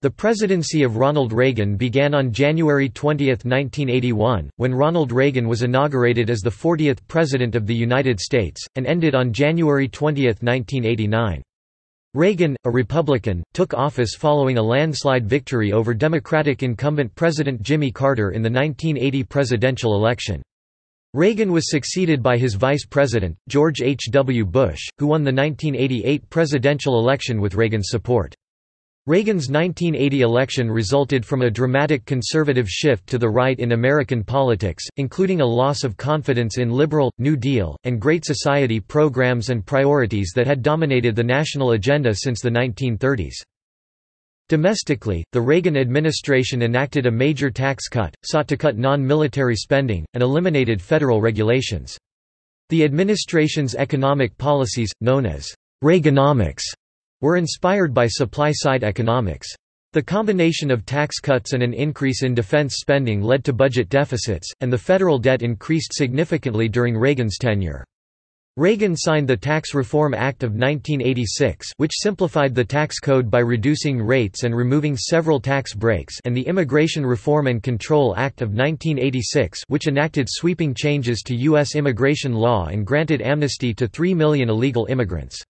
The presidency of Ronald Reagan began on January 20, 1981, when Ronald Reagan was inaugurated as the 40th President of the United States, and ended on January 20, 1989. Reagan, a Republican, took office following a landslide victory over Democratic incumbent President Jimmy Carter in the 1980 presidential election. Reagan was succeeded by his vice president, George H. W. Bush, who won the 1988 presidential election with Reagan's support. Reagan's 1980 election resulted from a dramatic conservative shift to the right in American politics, including a loss of confidence in liberal, New Deal, and Great Society programs and priorities that had dominated the national agenda since the 1930s. Domestically, the Reagan administration enacted a major tax cut, sought to cut non-military spending, and eliminated federal regulations. The administration's economic policies, known as Reaganomics, were inspired by supply-side economics. The combination of tax cuts and an increase in defense spending led to budget deficits, and the federal debt increased significantly during Reagan's tenure. Reagan signed the Tax Reform Act of 1986 which simplified the tax code by reducing rates and removing several tax breaks and the Immigration Reform and Control Act of 1986 which enacted sweeping changes to U.S. immigration law and granted amnesty to 3 million illegal immigrants.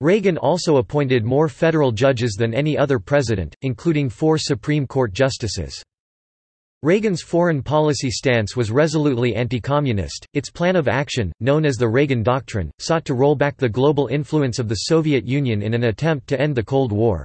Reagan also appointed more federal judges than any other president, including four Supreme Court justices. Reagan's foreign policy stance was resolutely anti-communist. Its plan of action, known as the Reagan Doctrine, sought to roll back the global influence of the Soviet Union in an attempt to end the Cold War.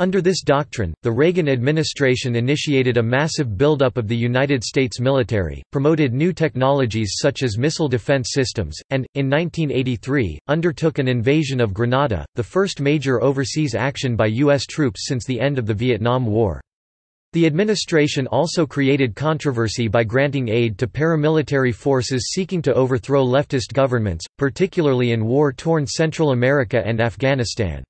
Under this doctrine, the Reagan administration initiated a massive buildup of the United States military, promoted new technologies such as missile defense systems, and, in 1983, undertook an invasion of Grenada, the first major overseas action by U.S. troops since the end of the Vietnam War. The administration also created controversy by granting aid to paramilitary forces seeking to overthrow leftist governments, particularly in war-torn Central America and Afghanistan.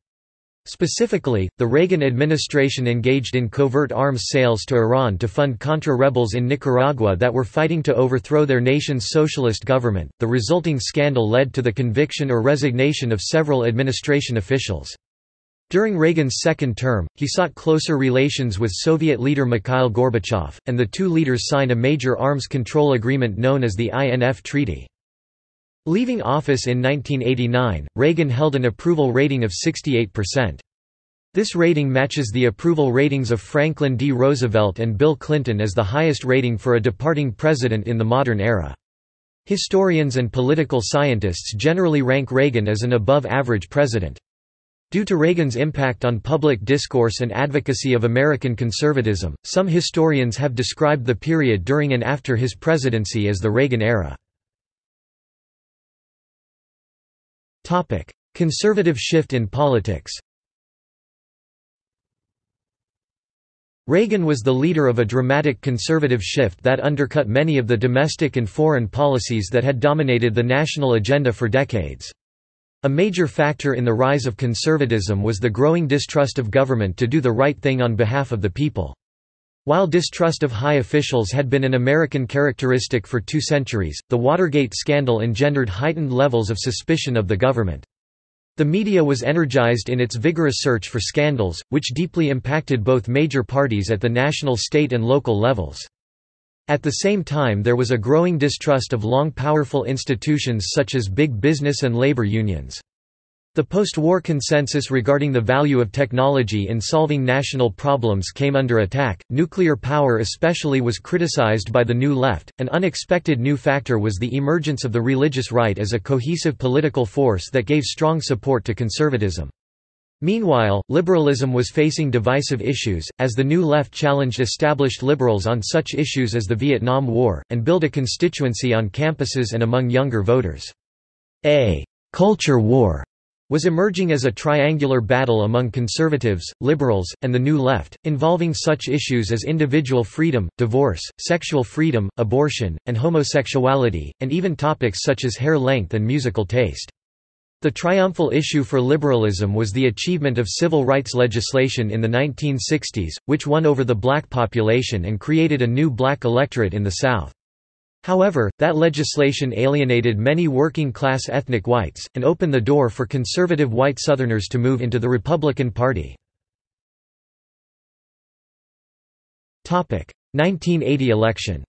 Specifically, the Reagan administration engaged in covert arms sales to Iran to fund Contra rebels in Nicaragua that were fighting to overthrow their nation's socialist government. The resulting scandal led to the conviction or resignation of several administration officials. During Reagan's second term, he sought closer relations with Soviet leader Mikhail Gorbachev, and the two leaders signed a major arms control agreement known as the INF Treaty. Leaving office in 1989, Reagan held an approval rating of 68%. This rating matches the approval ratings of Franklin D. Roosevelt and Bill Clinton as the highest rating for a departing president in the modern era. Historians and political scientists generally rank Reagan as an above-average president. Due to Reagan's impact on public discourse and advocacy of American conservatism, some historians have described the period during and after his presidency as the Reagan era. Conservative shift in politics Reagan was the leader of a dramatic conservative shift that undercut many of the domestic and foreign policies that had dominated the national agenda for decades. A major factor in the rise of conservatism was the growing distrust of government to do the right thing on behalf of the people. While distrust of high officials had been an American characteristic for two centuries, the Watergate scandal engendered heightened levels of suspicion of the government. The media was energized in its vigorous search for scandals, which deeply impacted both major parties at the national state and local levels. At the same time there was a growing distrust of long powerful institutions such as big business and labor unions. The post-war consensus regarding the value of technology in solving national problems came under attack. Nuclear power especially was criticized by the New Left. An unexpected new factor was the emergence of the religious right as a cohesive political force that gave strong support to conservatism. Meanwhile, liberalism was facing divisive issues, as the New Left challenged established liberals on such issues as the Vietnam War, and built a constituency on campuses and among younger voters. A «culture war» was emerging as a triangular battle among conservatives, liberals, and the New Left, involving such issues as individual freedom, divorce, sexual freedom, abortion, and homosexuality, and even topics such as hair length and musical taste. The triumphal issue for liberalism was the achievement of civil rights legislation in the 1960s, which won over the black population and created a new black electorate in the South. However, that legislation alienated many working-class ethnic whites, and opened the door for conservative white Southerners to move into the Republican Party. 1980 election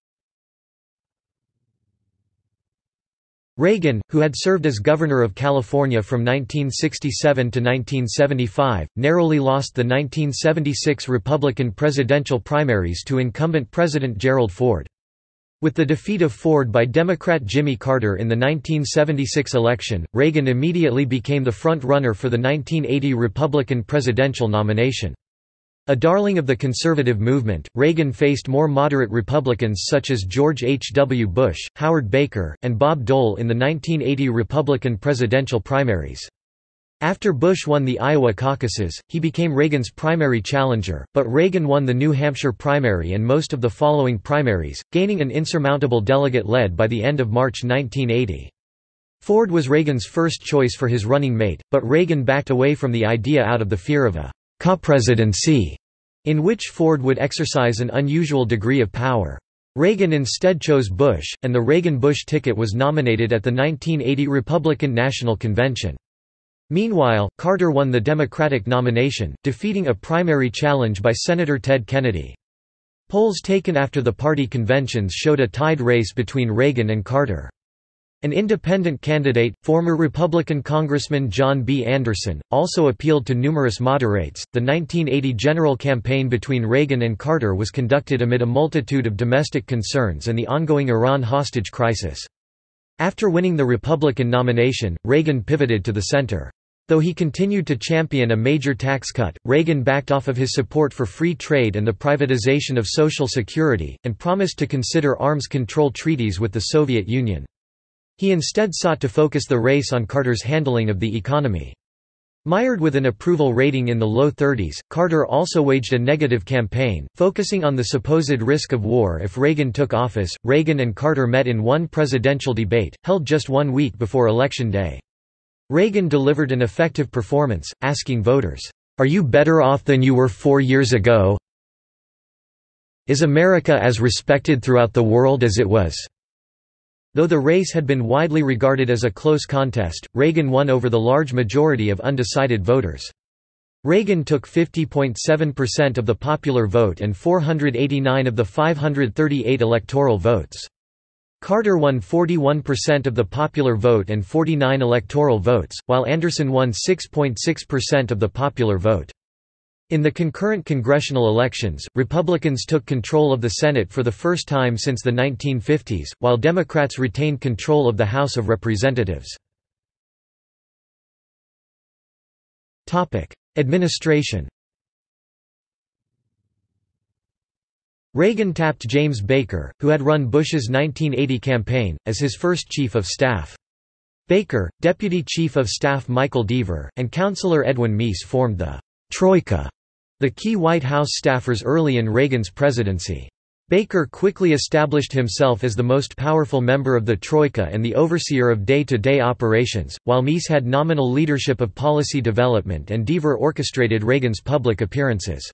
Reagan, who had served as Governor of California from 1967 to 1975, narrowly lost the 1976 Republican presidential primaries to incumbent President Gerald Ford. With the defeat of Ford by Democrat Jimmy Carter in the 1976 election, Reagan immediately became the front-runner for the 1980 Republican presidential nomination. A darling of the conservative movement, Reagan faced more moderate Republicans such as George H. W. Bush, Howard Baker, and Bob Dole in the 1980 Republican presidential primaries. After Bush won the Iowa caucuses, he became Reagan's primary challenger, but Reagan won the New Hampshire primary and most of the following primaries, gaining an insurmountable delegate lead by the end of March 1980. Ford was Reagan's first choice for his running mate, but Reagan backed away from the idea out of the fear of a co-presidency, in which Ford would exercise an unusual degree of power. Reagan instead chose Bush, and the Reagan-Bush ticket was nominated at the 1980 Republican National Convention. Meanwhile, Carter won the Democratic nomination, defeating a primary challenge by Senator Ted Kennedy. Polls taken after the party conventions showed a tied race between Reagan and Carter. An independent candidate, former Republican Congressman John B. Anderson, also appealed to numerous moderates. The 1980 general campaign between Reagan and Carter was conducted amid a multitude of domestic concerns and the ongoing Iran hostage crisis. After winning the Republican nomination, Reagan pivoted to the center. Though he continued to champion a major tax cut, Reagan backed off of his support for free trade and the privatization of Social Security, and promised to consider arms control treaties with the Soviet Union. He instead sought to focus the race on Carter's handling of the economy. Mired with an approval rating in the low 30s, Carter also waged a negative campaign, focusing on the supposed risk of war if Reagan took office. Reagan and Carter met in one presidential debate, held just one week before Election Day. Reagan delivered an effective performance, asking voters, Are you better off than you were four years ago? Is America as respected throughout the world as it was? Though the race had been widely regarded as a close contest, Reagan won over the large majority of undecided voters. Reagan took 50.7% of the popular vote and 489 of the 538 electoral votes. Carter won 41% of the popular vote and 49 electoral votes, while Anderson won 6.6% of the popular vote. In the concurrent congressional elections, Republicans took control of the Senate for the first time since the 1950s, while Democrats retained control of the House of Representatives. Administration Reagan tapped James Baker, who had run Bush's 1980 campaign, as his first chief of staff. Baker, Deputy Chief of Staff Michael Deaver, and Counselor Edwin Meese formed the Troika, the key White House staffers early in Reagan's presidency. Baker quickly established himself as the most powerful member of the Troika and the overseer of day-to-day -day operations, while Meese had nominal leadership of policy development and Deaver orchestrated Reagan's public appearances.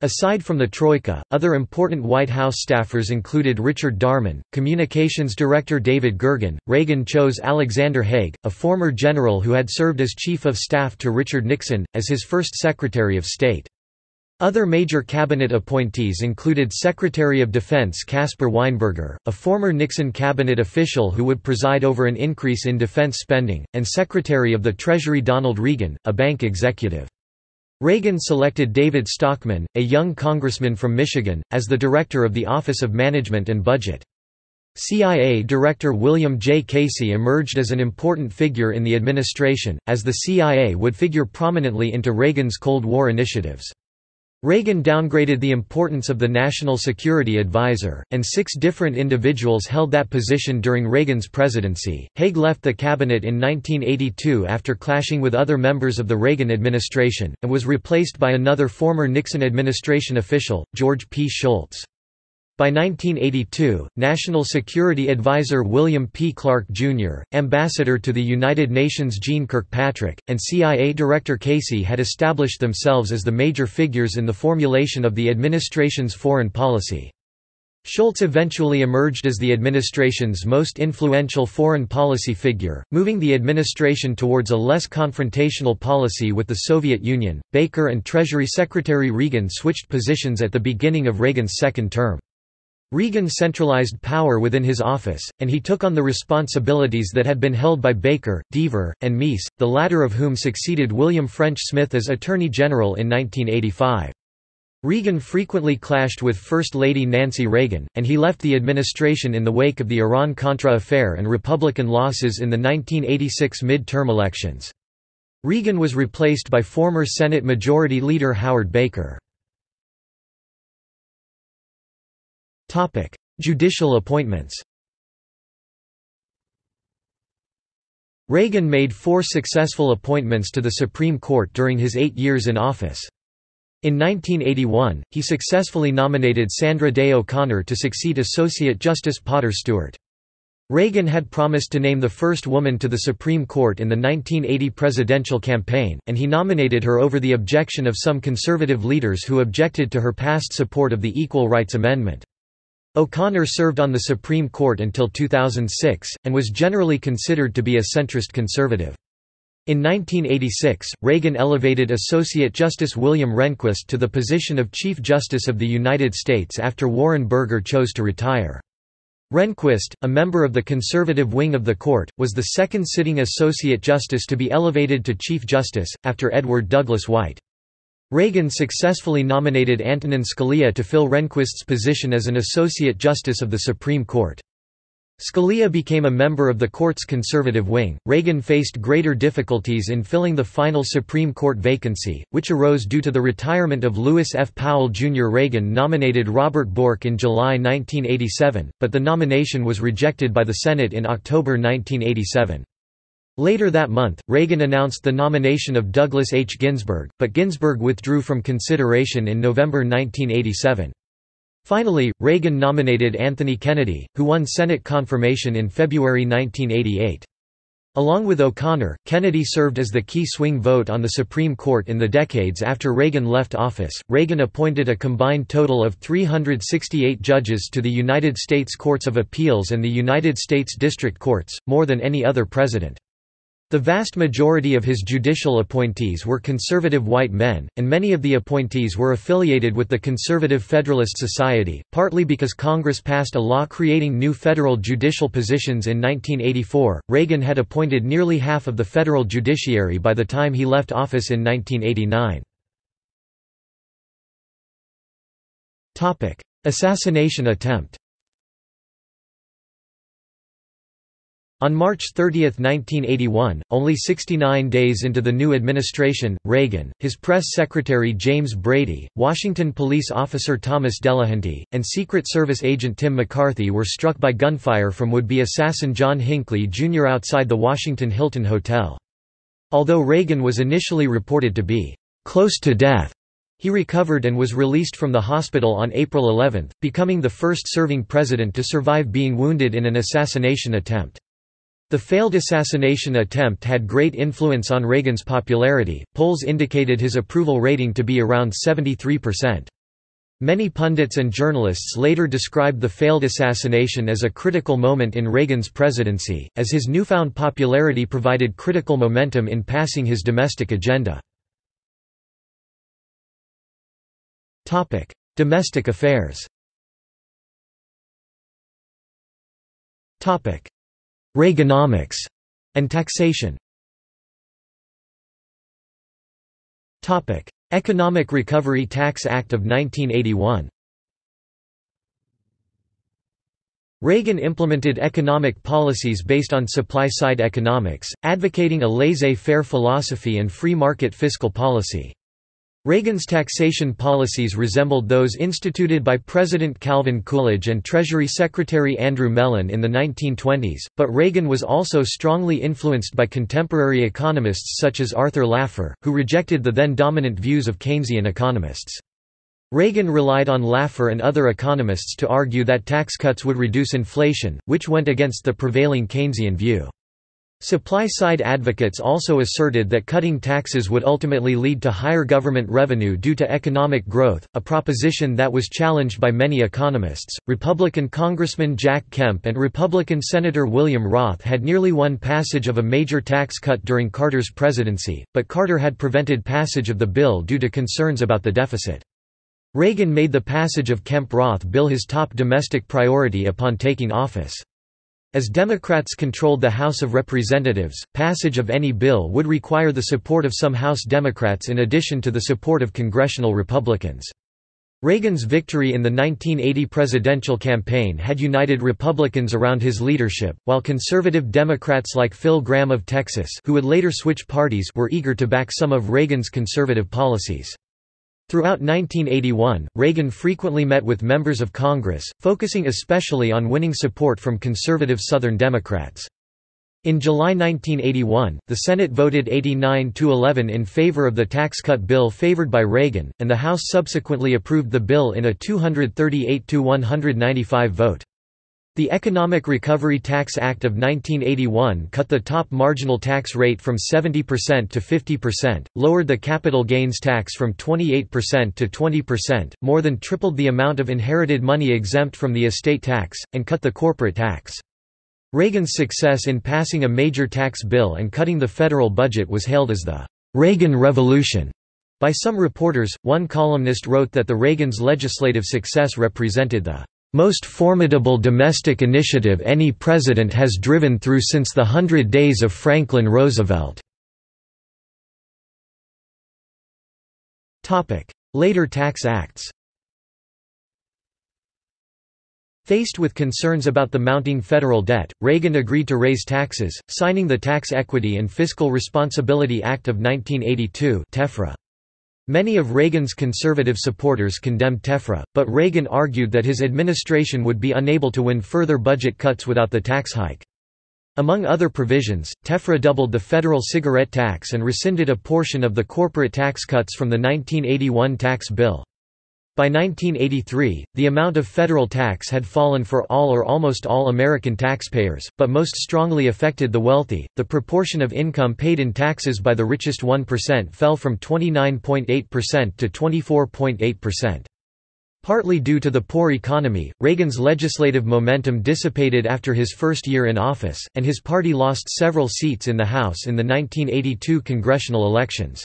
Aside from the Troika, other important White House staffers included Richard Darman, Communications Director David Gergen. Reagan chose Alexander Haig, a former general who had served as Chief of Staff to Richard Nixon, as his first Secretary of State. Other major cabinet appointees included Secretary of Defense Caspar Weinberger, a former Nixon cabinet official who would preside over an increase in defense spending, and Secretary of the Treasury Donald Regan, a bank executive. Reagan selected David Stockman, a young congressman from Michigan, as the director of the Office of Management and Budget. CIA Director William J. Casey emerged as an important figure in the administration, as the CIA would figure prominently into Reagan's Cold War initiatives. Reagan downgraded the importance of the National Security Advisor, and six different individuals held that position during Reagan's presidency. Haig left the cabinet in 1982 after clashing with other members of the Reagan administration, and was replaced by another former Nixon administration official, George P. Shultz. By 1982, National Security Advisor William P. Clark, Jr., Ambassador to the United Nations Jeane Kirkpatrick, and CIA Director Casey had established themselves as the major figures in the formulation of the administration's foreign policy. Shultz eventually emerged as the administration's most influential foreign policy figure, moving the administration towards a less confrontational policy with the Soviet Union. Baker and Treasury Secretary Regan switched positions at the beginning of Reagan's second term. Regan centralized power within his office, and he took on the responsibilities that had been held by Baker, Deaver, and Meese, the latter of whom succeeded William French Smith as Attorney General in 1985. Regan frequently clashed with First Lady Nancy Reagan, and he left the administration in the wake of the Iran-Contra affair and Republican losses in the 1986 mid-term elections. Regan was replaced by former Senate Majority Leader Howard Baker. Judicial appointments Reagan made four successful appointments to the Supreme Court during his eight years in office. In 1981, he successfully nominated Sandra Day O'Connor to succeed Associate Justice Potter Stewart. Reagan had promised to name the first woman to the Supreme Court in the 1980 presidential campaign, and he nominated her over the objection of some conservative leaders who objected to her past support of the Equal Rights Amendment. O'Connor served on the Supreme Court until 2006, and was generally considered to be a centrist conservative. In 1986, Reagan elevated Associate Justice William Rehnquist to the position of Chief Justice of the United States after Warren Burger chose to retire. Rehnquist, a member of the conservative wing of the court, was the second sitting Associate Justice to be elevated to Chief Justice, after Edward Douglas White. Reagan successfully nominated Antonin Scalia to fill Rehnquist's position as an Associate Justice of the Supreme Court. Scalia became a member of the court's conservative wing. Reagan faced greater difficulties in filling the final Supreme Court vacancy, which arose due to the retirement of Lewis F. Powell Jr. Reagan nominated Robert Bork in July 1987, but the nomination was rejected by the Senate in October 1987. Later that month, Reagan announced the nomination of Douglas H. Ginsburg, but Ginsburg withdrew from consideration in November 1987. Finally, Reagan nominated Anthony Kennedy, who won Senate confirmation in February 1988. Along with O'Connor, Kennedy served as the key swing vote on the Supreme Court in the decades after Reagan left office. Reagan appointed a combined total of 368 judges to the United States Courts of Appeals and the United States District Courts, more than any other president. The vast majority of his judicial appointees were conservative white men, and many of the appointees were affiliated with the Conservative Federalist Society, partly because Congress passed a law creating new federal judicial positions in 1984. Reagan had appointed nearly half of the federal judiciary by the time he left office in 1989. Topic: Assassination attempt. On March 30, 1981, only 69 days into the new administration, Reagan, his press secretary James Brady, Washington police officer Thomas Delahanty, and Secret Service agent Tim McCarthy were struck by gunfire from would-be assassin John Hinckley Jr. outside the Washington Hilton Hotel. Although Reagan was initially reported to be close to death, he recovered and was released from the hospital on April 11, becoming the first serving president to survive being wounded in an assassination attempt. The failed assassination attempt had great influence on Reagan's popularity, polls indicated his approval rating to be around 73%. Many pundits and journalists later described the failed assassination as a critical moment in Reagan's presidency, as his newfound popularity provided critical momentum in passing his domestic agenda. Domestic affairs Reaganomics and taxation. Topic: Economic Recovery Tax Act of 1981. Reagan implemented economic policies based on supply-side economics, advocating a laissez-faire philosophy and free market fiscal policy. Reagan's taxation policies resembled those instituted by President Calvin Coolidge and Treasury Secretary Andrew Mellon in the 1920s, but Reagan was also strongly influenced by contemporary economists such as Arthur Laffer, who rejected the then dominant views of Keynesian economists. Reagan relied on Laffer and other economists to argue that tax cuts would reduce inflation, which went against the prevailing Keynesian view. Supply-side advocates also asserted that cutting taxes would ultimately lead to higher government revenue due to economic growth, a proposition that was challenged by many economists. Republican Congressman Jack Kemp and Republican Senator William Roth had nearly won passage of a major tax cut during Carter's presidency, but Carter had prevented passage of the bill due to concerns about the deficit. Reagan made the passage of Kemp-Roth bill his top domestic priority upon taking office. As Democrats controlled the House of Representatives, passage of any bill would require the support of some House Democrats in addition to the support of congressional Republicans. Reagan's victory in the 1980 presidential campaign had united Republicans around his leadership, while conservative Democrats like Phil Gramm of Texas who would later switch parties were eager to back some of Reagan's conservative policies. Throughout 1981, Reagan frequently met with members of Congress, focusing especially on winning support from conservative Southern Democrats. In July 1981, the Senate voted 89–11 in favor of the tax cut bill favored by Reagan, and the House subsequently approved the bill in a 238–195 vote. The Economic Recovery Tax Act of 1981 cut the top marginal tax rate from 70% to 50%, lowered the capital gains tax from 28% to 20%, more than tripled the amount of inherited money exempt from the estate tax, and cut the corporate tax. Reagan's success in passing a major tax bill and cutting the federal budget was hailed as the Reagan Revolution. By some reporters, one columnist wrote that the Reagan's legislative success represented the most formidable domestic initiative any president has driven through since the Hundred Days of Franklin Roosevelt." Later tax acts Faced with concerns about the mounting federal debt, Reagan agreed to raise taxes, signing the Tax Equity and Fiscal Responsibility Act of 1982 TEFRA. Many of Reagan's conservative supporters condemned TEFRA, but Reagan argued that his administration would be unable to win further budget cuts without the tax hike. Among other provisions, TEFRA doubled the federal cigarette tax and rescinded a portion of the corporate tax cuts from the 1981 tax bill. By 1983, the amount of federal tax had fallen for all or almost all American taxpayers, but most strongly affected the wealthy. The proportion of income paid in taxes by the richest 1% fell from 29.8% to 24.8%. Partly due to the poor economy, Reagan's legislative momentum dissipated after his first year in office, and his party lost several seats in the House in the 1982 congressional elections.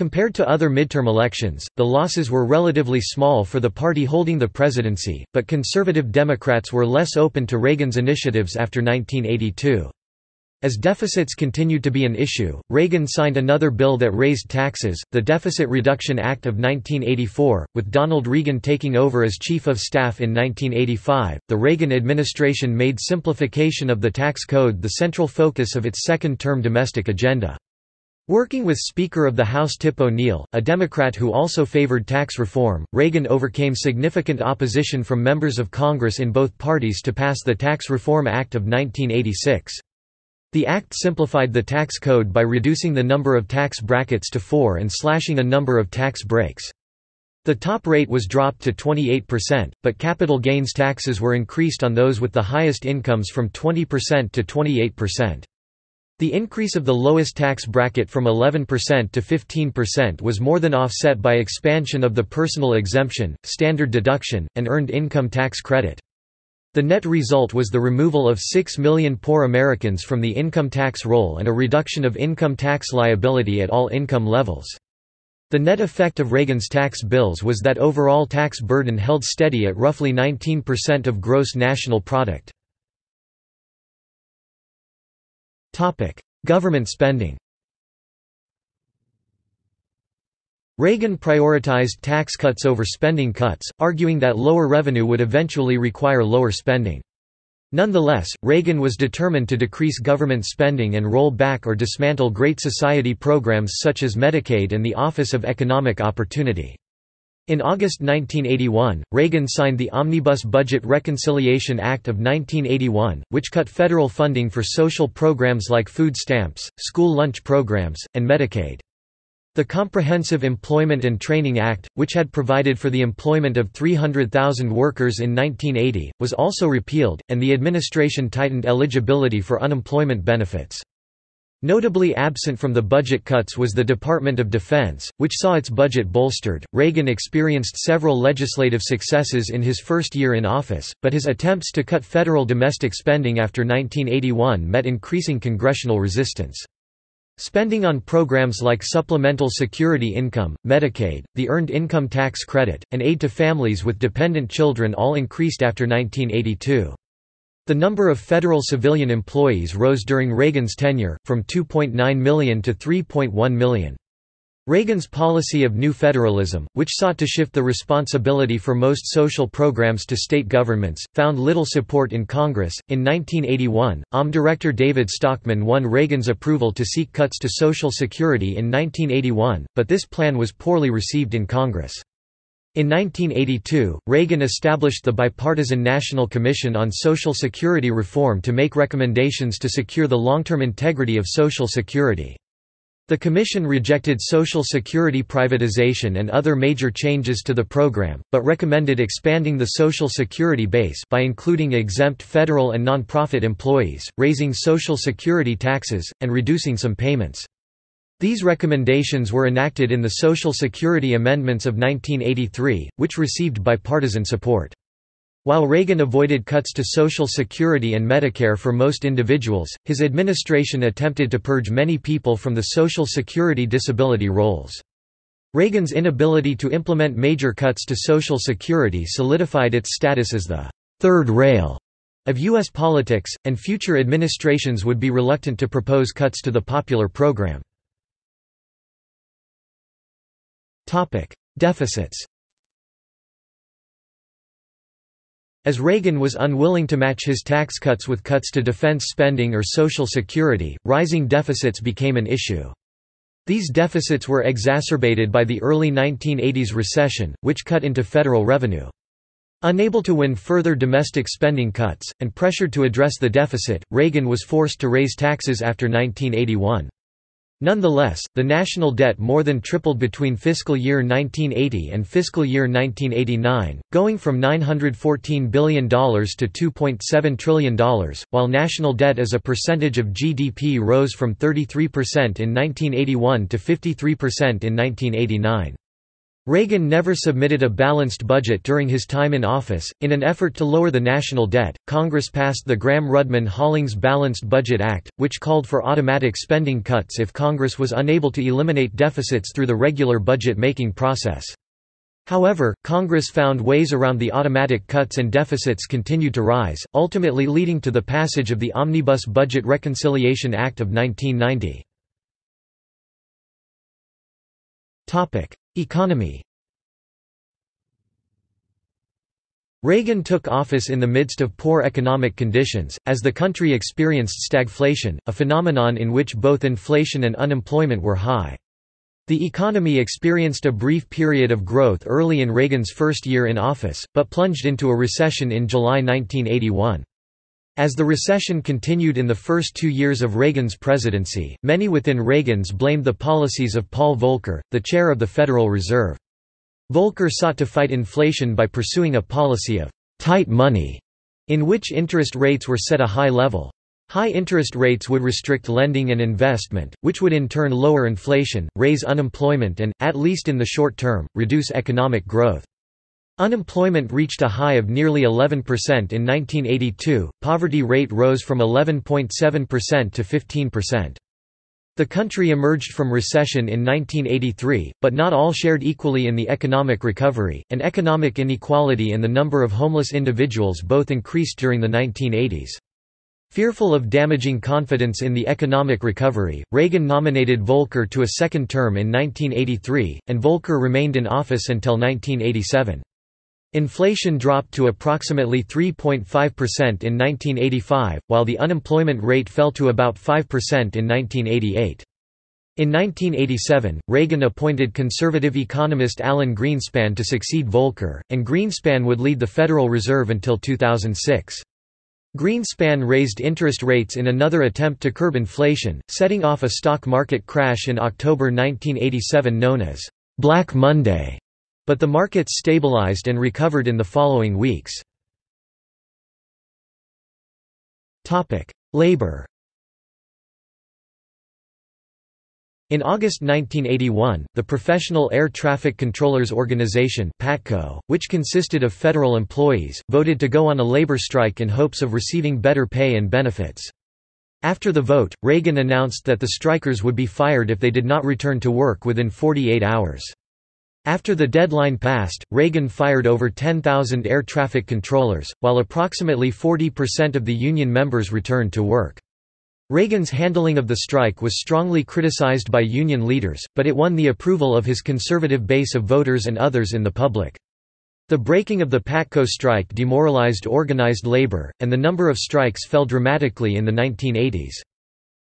Compared to other midterm elections, the losses were relatively small for the party holding the presidency, but conservative Democrats were less open to Reagan's initiatives after 1982. As deficits continued to be an issue, Reagan signed another bill that raised taxes, the Deficit Reduction Act of 1984, with Donald Regan taking over as Chief of Staff in 1985. The Reagan administration made simplification of the tax code the central focus of its second term domestic agenda. Working with Speaker of the House Tip O'Neill, a Democrat who also favored tax reform, Reagan overcame significant opposition from members of Congress in both parties to pass the Tax Reform Act of 1986. The act simplified the tax code by reducing the number of tax brackets to four and slashing a number of tax breaks. The top rate was dropped to 28%, but capital gains taxes were increased on those with the highest incomes from 20% to 28%. The increase of the lowest tax bracket from 11% to 15% was more than offset by expansion of the personal exemption, standard deduction, and earned income tax credit. The net result was the removal of 6 million poor Americans from the income tax roll and a reduction of income tax liability at all income levels. The net effect of Reagan's tax bills was that overall tax burden held steady at roughly 19% of gross national product. Government spending Reagan prioritized tax cuts over spending cuts, arguing that lower revenue would eventually require lower spending. Nonetheless, Reagan was determined to decrease government spending and roll back or dismantle Great Society programs such as Medicaid and the Office of Economic Opportunity. In August 1981, Reagan signed the Omnibus Budget Reconciliation Act of 1981, which cut federal funding for social programs like food stamps, school lunch programs, and Medicaid. The Comprehensive Employment and Training Act, which had provided for the employment of 300,000 workers in 1980, was also repealed, and the administration tightened eligibility for unemployment benefits. Notably absent from the budget cuts was the Department of Defense, which saw its budget bolstered. Reagan experienced several legislative successes in his first year in office, but his attempts to cut federal domestic spending after 1981 met increasing congressional resistance. Spending on programs like supplemental security income, Medicaid, the Earned Income Tax Credit, and aid to families with dependent children all increased after 1982. The number of federal civilian employees rose during Reagan's tenure, from 2.9 million to 3.1 million. Reagan's policy of new federalism, which sought to shift the responsibility for most social programs to state governments, found little support in Congress. In 1981, OM Director David Stockman won Reagan's approval to seek cuts to Social Security in 1981, but this plan was poorly received in Congress. In 1982, Reagan established the Bipartisan National Commission on Social Security Reform to make recommendations to secure the long-term integrity of Social Security. The Commission rejected Social Security privatization and other major changes to the program, but recommended expanding the Social Security base by including exempt federal and nonprofit employees, raising Social Security taxes, and reducing some payments. These recommendations were enacted in the Social Security Amendments of 1983, which received bipartisan support. While Reagan avoided cuts to Social Security and Medicare for most individuals, his administration attempted to purge many people from the Social Security disability rolls. Reagan's inability to implement major cuts to Social Security solidified its status as the third rail of U.S. politics, and future administrations would be reluctant to propose cuts to the popular program. Deficits As Reagan was unwilling to match his tax cuts with cuts to defense spending or Social Security, rising deficits became an issue. These deficits were exacerbated by the early 1980s recession, which cut into federal revenue. Unable to win further domestic spending cuts, and pressured to address the deficit, Reagan was forced to raise taxes after 1981. Nonetheless, the national debt more than tripled between fiscal year 1980 and fiscal year 1989, going from $914 billion to $2.7 trillion, while national debt as a percentage of GDP rose from 33% in 1981 to 53% in 1989. Reagan never submitted a balanced budget during his time in office. In an effort to lower the national debt, Congress passed the Gramm Rudman Hollings Balanced Budget Act, which called for automatic spending cuts if Congress was unable to eliminate deficits through the regular budget-making process. However, Congress found ways around the automatic cuts and deficits continued to rise, ultimately leading to the passage of the Omnibus Budget Reconciliation Act of 1990. Economy Reagan took office in the midst of poor economic conditions, as the country experienced stagflation, a phenomenon in which both inflation and unemployment were high. The economy experienced a brief period of growth early in Reagan's first year in office, but plunged into a recession in July 1981. As the recession continued in the first two years of Reagan's presidency, many within Reagan's blamed the policies of Paul Volcker, the chair of the Federal Reserve. Volcker sought to fight inflation by pursuing a policy of tight money, in which interest rates were set a high level. High interest rates would restrict lending and investment, which would in turn lower inflation, raise unemployment and, at least in the short term, reduce economic growth. Unemployment reached a high of nearly 11% in 1982, poverty rate rose from 11.7% to 15%. The country emerged from recession in 1983, but not all shared equally in the economic recovery, and economic inequality and the number of homeless individuals both increased during the 1980s. Fearful of damaging confidence in the economic recovery, Reagan nominated Volcker to a second term in 1983, and Volcker remained in office until 1987. Inflation dropped to approximately 3.5% in 1985, while the unemployment rate fell to about 5% in 1988. In 1987, Reagan appointed conservative economist Alan Greenspan to succeed Volcker, and Greenspan would lead the Federal Reserve until 2006. Greenspan raised interest rates in another attempt to curb inflation, setting off a stock market crash in October 1987 known as Black Monday. But the markets stabilized and recovered in the following weeks. Labor In August 1981, the Professional Air Traffic Controllers Organization PATCO, which consisted of federal employees, voted to go on a labor strike in hopes of receiving better pay and benefits. After the vote, Reagan announced that the strikers would be fired if they did not return to work within 48 hours. After the deadline passed, Reagan fired over 10,000 air traffic controllers, while approximately 40% of the union members returned to work. Reagan's handling of the strike was strongly criticized by union leaders, but it won the approval of his conservative base of voters and others in the public. The breaking of the PATCO strike demoralized organized labor, and the number of strikes fell dramatically in the 1980s.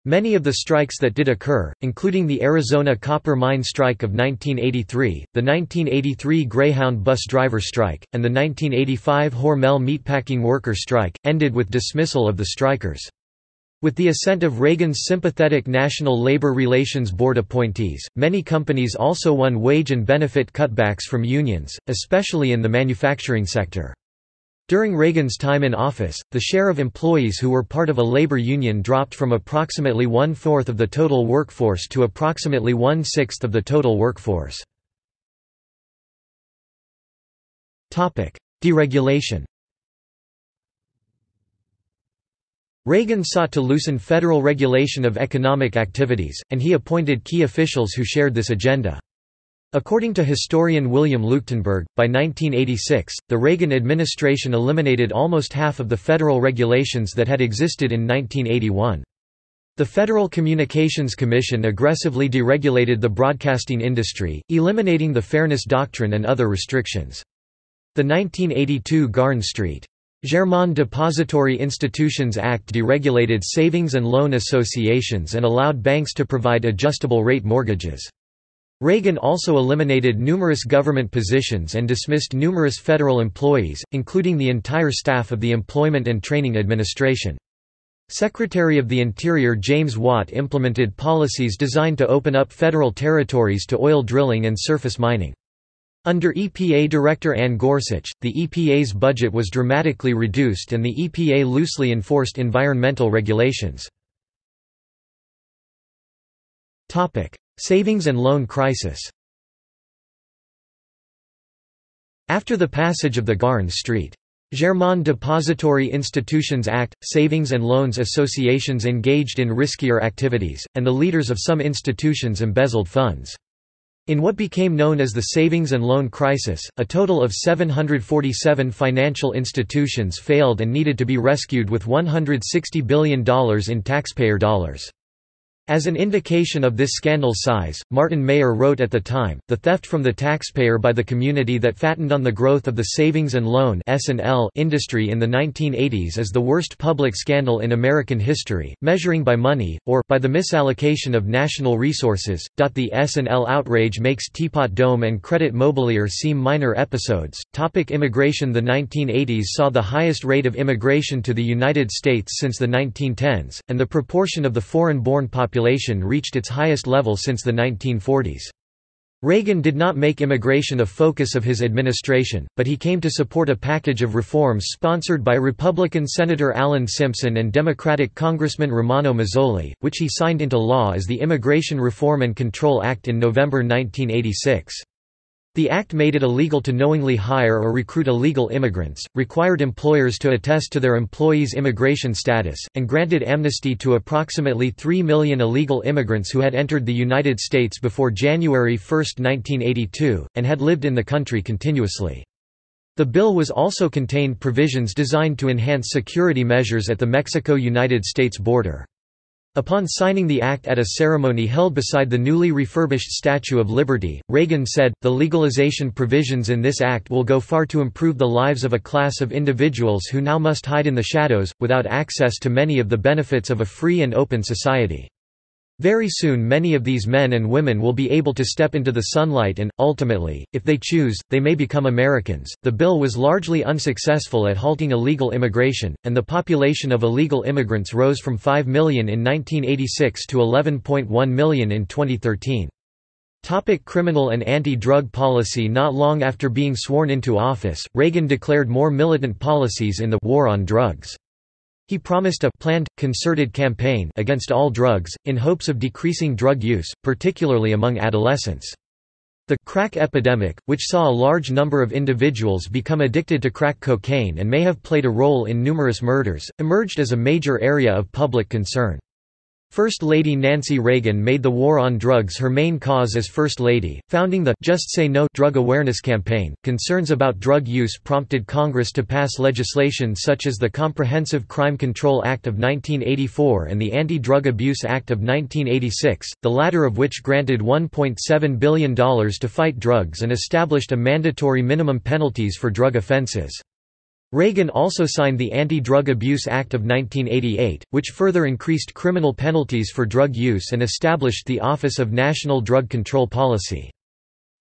Many of the strikes that did occur, including the Arizona copper mine strike of 1983, the 1983 Greyhound bus driver strike, and the 1985 Hormel meatpacking worker strike, ended with dismissal of the strikers. With the assent of Reagan's sympathetic National Labor Relations Board appointees, many companies also won wage and benefit cutbacks from unions, especially in the manufacturing sector. During Reagan's time in office, the share of employees who were part of a labor union dropped from approximately one-fourth of the total workforce to approximately one-sixth of the total workforce. Deregulation Reagan sought to loosen federal regulation of economic activities, and he appointed key officials who shared this agenda. According to historian William Leuchtenburg, by 1986, the Reagan administration eliminated almost half of the federal regulations that had existed in 1981. The Federal Communications Commission aggressively deregulated the broadcasting industry, eliminating the Fairness Doctrine and other restrictions. The 1982 Garn St. Germain Depository Institutions Act deregulated savings and loan associations and allowed banks to provide adjustable rate mortgages. Reagan also eliminated numerous government positions and dismissed numerous federal employees, including the entire staff of the Employment and Training Administration. Secretary of the Interior James Watt implemented policies designed to open up federal territories to oil drilling and surface mining. Under EPA Director Ann Gorsuch, the EPA's budget was dramatically reduced and the EPA loosely enforced environmental regulations. Savings and loan crisis After the passage of the Garn St. Germain Depository Institutions Act, savings and loans associations engaged in riskier activities, and the leaders of some institutions embezzled funds. In what became known as the Savings and Loan Crisis, a total of 747 financial institutions failed and needed to be rescued with $160 billion in taxpayer dollars. As an indication of this scandal's size, Martin Mayer wrote at the time, the theft from the taxpayer by the community that fattened on the growth of the savings and loan industry in the 1980s is the worst public scandal in American history, measuring by money, or by the misallocation of national resources. The S&L outrage makes Teapot Dome and Credit Mobilier seem minor episodes. Topic immigration The 1980s saw the highest rate of immigration to the United States since the 1910s, and the proportion of the foreign-born population population reached its highest level since the 1940s. Reagan did not make immigration a focus of his administration, but he came to support a package of reforms sponsored by Republican Senator Alan Simpson and Democratic Congressman Romano Mazzoli, which he signed into law as the Immigration Reform and Control Act in November 1986. The act made it illegal to knowingly hire or recruit illegal immigrants, required employers to attest to their employees' immigration status, and granted amnesty to approximately 3 million illegal immigrants who had entered the United States before January 1, 1982, and had lived in the country continuously. The bill was also contained provisions designed to enhance security measures at the Mexico-United States border. Upon signing the act at a ceremony held beside the newly refurbished Statue of Liberty, Reagan said, the legalization provisions in this act will go far to improve the lives of a class of individuals who now must hide in the shadows, without access to many of the benefits of a free and open society. Very soon many of these men and women will be able to step into the sunlight and, ultimately, if they choose, they may become Americans. The bill was largely unsuccessful at halting illegal immigration, and the population of illegal immigrants rose from 5 million in 1986 to 11.1 million in 2013. Topic criminal and anti-drug policy Not long after being sworn into office, Reagan declared more militant policies in the «war on drugs». He promised a planned, concerted campaign against all drugs, in hopes of decreasing drug use, particularly among adolescents. The crack epidemic, which saw a large number of individuals become addicted to crack cocaine and may have played a role in numerous murders, emerged as a major area of public concern. First Lady Nancy Reagan made the war on drugs her main cause as First Lady, founding the Just Say No drug awareness campaign. Concerns about drug use prompted Congress to pass legislation such as the Comprehensive Crime Control Act of 1984 and the Anti-Drug Abuse Act of 1986, the latter of which granted $1.7 billion to fight drugs and established a mandatory minimum penalties for drug offenses. Reagan also signed the Anti-Drug Abuse Act of 1988, which further increased criminal penalties for drug use and established the Office of National Drug Control Policy.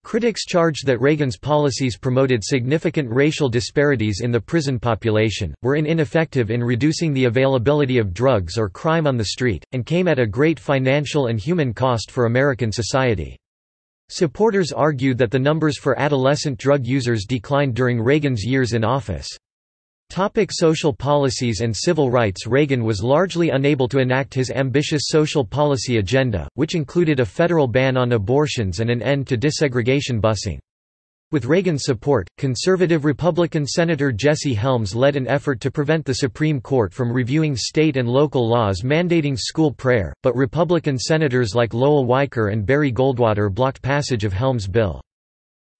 Critics charged that Reagan's policies promoted significant racial disparities in the prison population, were ineffective in reducing the availability of drugs or crime on the street, and came at a great financial and human cost for American society. Supporters argued that the numbers for adolescent drug users declined during Reagan's years in office. Topic social policies and civil rights Reagan was largely unable to enact his ambitious social policy agenda, which included a federal ban on abortions and an end to desegregation busing. With Reagan's support, conservative Republican Senator Jesse Helms led an effort to prevent the Supreme Court from reviewing state and local laws mandating school prayer, but Republican senators like Lowell Weicker and Barry Goldwater blocked passage of Helms' bill.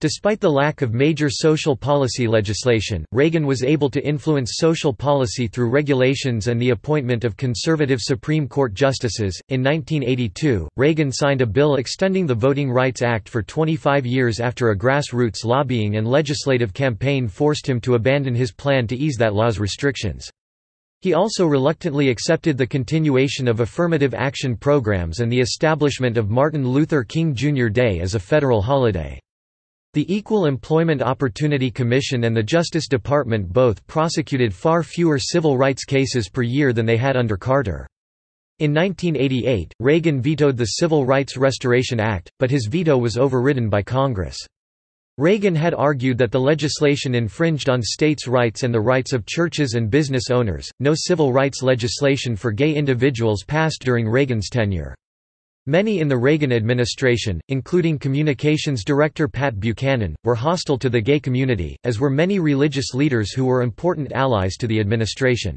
Despite the lack of major social policy legislation, Reagan was able to influence social policy through regulations and the appointment of conservative Supreme Court justices. In 1982, Reagan signed a bill extending the Voting Rights Act for 25 years after a grassroots lobbying and legislative campaign forced him to abandon his plan to ease that law's restrictions. He also reluctantly accepted the continuation of affirmative action programs and the establishment of Martin Luther King Jr. Day as a federal holiday. The Equal Employment Opportunity Commission and the Justice Department both prosecuted far fewer civil rights cases per year than they had under Carter. In 1988, Reagan vetoed the Civil Rights Restoration Act, but his veto was overridden by Congress. Reagan had argued that the legislation infringed on states' rights and the rights of churches and business owners. No civil rights legislation for gay individuals passed during Reagan's tenure. Many in the Reagan administration, including Communications Director Pat Buchanan, were hostile to the gay community, as were many religious leaders who were important allies to the administration.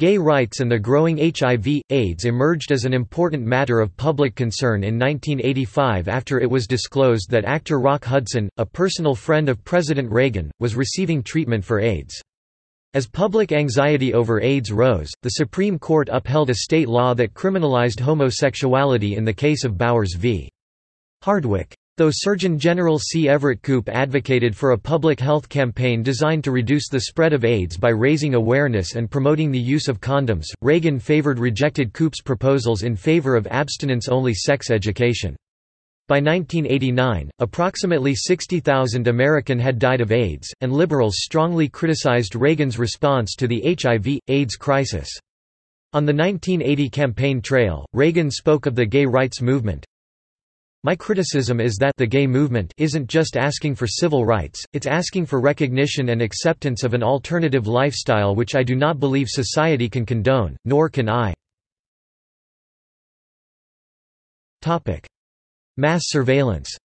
Gay rights and the growing HIV, AIDS emerged as an important matter of public concern in 1985 after it was disclosed that actor Rock Hudson, a personal friend of President Reagan, was receiving treatment for AIDS. As public anxiety over AIDS rose, the Supreme Court upheld a state law that criminalized homosexuality in the case of Bowers v. Hardwick. Though Surgeon General C. Everett Koop advocated for a public health campaign designed to reduce the spread of AIDS by raising awareness and promoting the use of condoms, Reagan favored rejected Koop's proposals in favor of abstinence-only sex education. By 1989, approximately 60,000 American had died of AIDS, and liberals strongly criticized Reagan's response to the HIV, AIDS crisis. On the 1980 campaign trail, Reagan spoke of the gay rights movement. My criticism is that the gay movement isn't just asking for civil rights, it's asking for recognition and acceptance of an alternative lifestyle which I do not believe society can condone, nor can I. Mass surveillance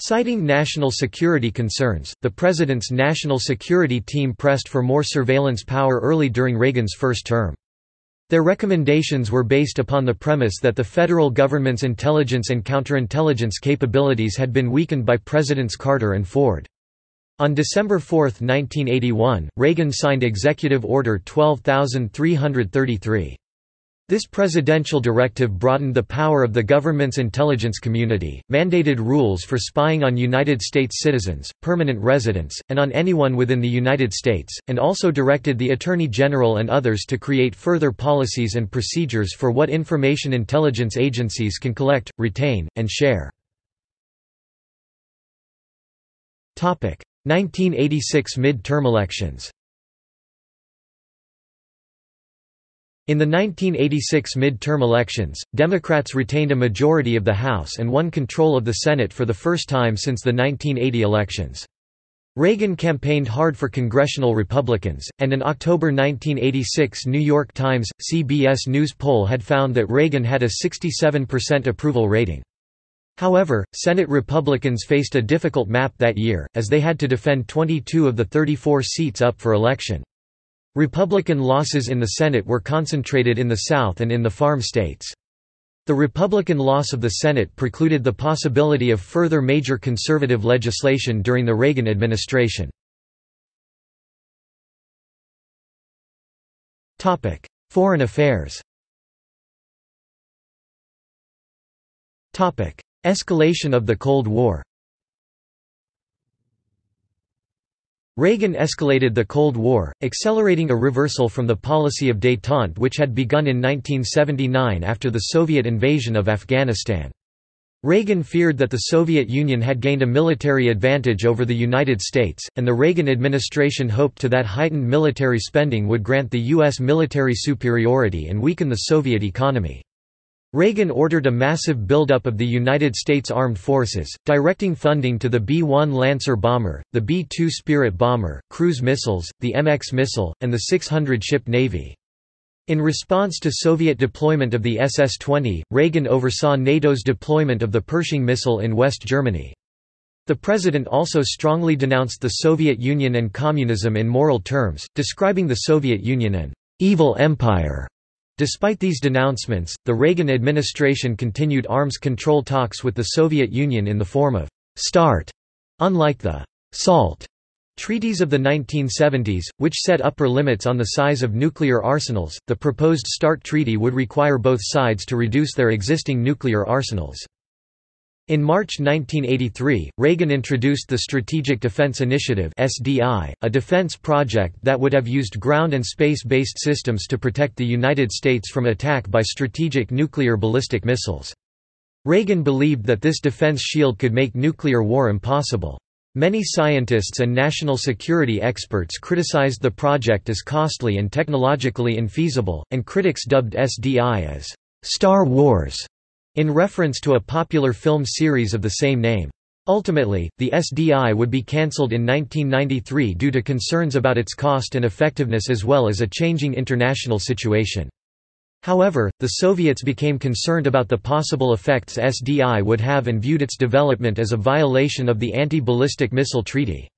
Citing national security concerns, the President's national security team pressed for more surveillance power early during Reagan's first term. Their recommendations were based upon the premise that the federal government's intelligence and counterintelligence capabilities had been weakened by Presidents Carter and Ford. On December 4, 1981, Reagan signed Executive Order 12333. This presidential directive broadened the power of the government's intelligence community, mandated rules for spying on United States citizens, permanent residents, and on anyone within the United States, and also directed the Attorney General and others to create further policies and procedures for what information intelligence agencies can collect, retain, and share. 1986 mid-term elections In the 1986 mid-term elections, Democrats retained a majority of the House and won control of the Senate for the first time since the 1980 elections. Reagan campaigned hard for congressional Republicans, and an October 1986 New York Times, CBS News poll had found that Reagan had a 67% approval rating. However, Senate Republicans faced a difficult map that year, as they had to defend 22 of the 34 seats up for election. Republican losses in the Senate were concentrated in the South and in the farm states. The Republican loss of the Senate precluded the possibility of further major conservative legislation during the Reagan administration. Topic: Foreign affairs Topic: Escalation of the Cold War Reagan escalated the Cold War, accelerating a reversal from the policy of détente which had begun in 1979 after the Soviet invasion of Afghanistan. Reagan feared that the Soviet Union had gained a military advantage over the United States, and the Reagan administration hoped to that heightened military spending would grant the U.S. military superiority and weaken the Soviet economy. Reagan ordered a massive buildup of the United States Armed Forces, directing funding to the B-1 Lancer bomber, the B-2 Spirit bomber, cruise missiles, the MX missile, and the 600-ship Navy. In response to Soviet deployment of the SS-20, Reagan oversaw NATO's deployment of the Pershing missile in West Germany. The president also strongly denounced the Soviet Union and communism in moral terms, describing the Soviet Union an evil empire Despite these denouncements, the Reagan administration continued arms control talks with the Soviet Union in the form of START, unlike the SALT treaties of the 1970s, which set upper limits on the size of nuclear arsenals. The proposed START treaty would require both sides to reduce their existing nuclear arsenals. In March 1983, Reagan introduced the Strategic Defense Initiative (SDI), a defense project that would have used ground and space-based systems to protect the United States from attack by strategic nuclear ballistic missiles. Reagan believed that this defense shield could make nuclear war impossible. Many scientists and national security experts criticized the project as costly and technologically infeasible, and critics dubbed SDI as Star Wars in reference to a popular film series of the same name. Ultimately, the SDI would be cancelled in 1993 due to concerns about its cost and effectiveness as well as a changing international situation. However, the Soviets became concerned about the possible effects SDI would have and viewed its development as a violation of the Anti-Ballistic Missile Treaty.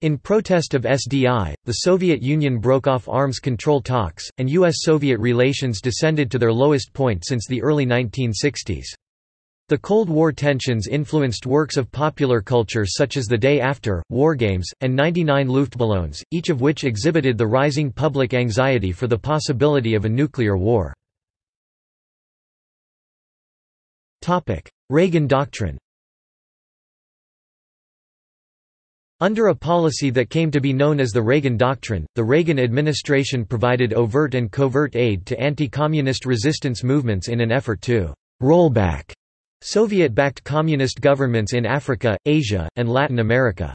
In protest of SDI, the Soviet Union broke off arms control talks, and U.S.-Soviet relations descended to their lowest point since the early 1960s. The Cold War tensions influenced works of popular culture such as The Day After, Wargames, and 99 Luftballons, each of which exhibited the rising public anxiety for the possibility of a nuclear war. Reagan Doctrine Under a policy that came to be known as the Reagan Doctrine, the Reagan administration provided overt and covert aid to anti-communist resistance movements in an effort to «roll back» Soviet-backed communist governments in Africa, Asia, and Latin America.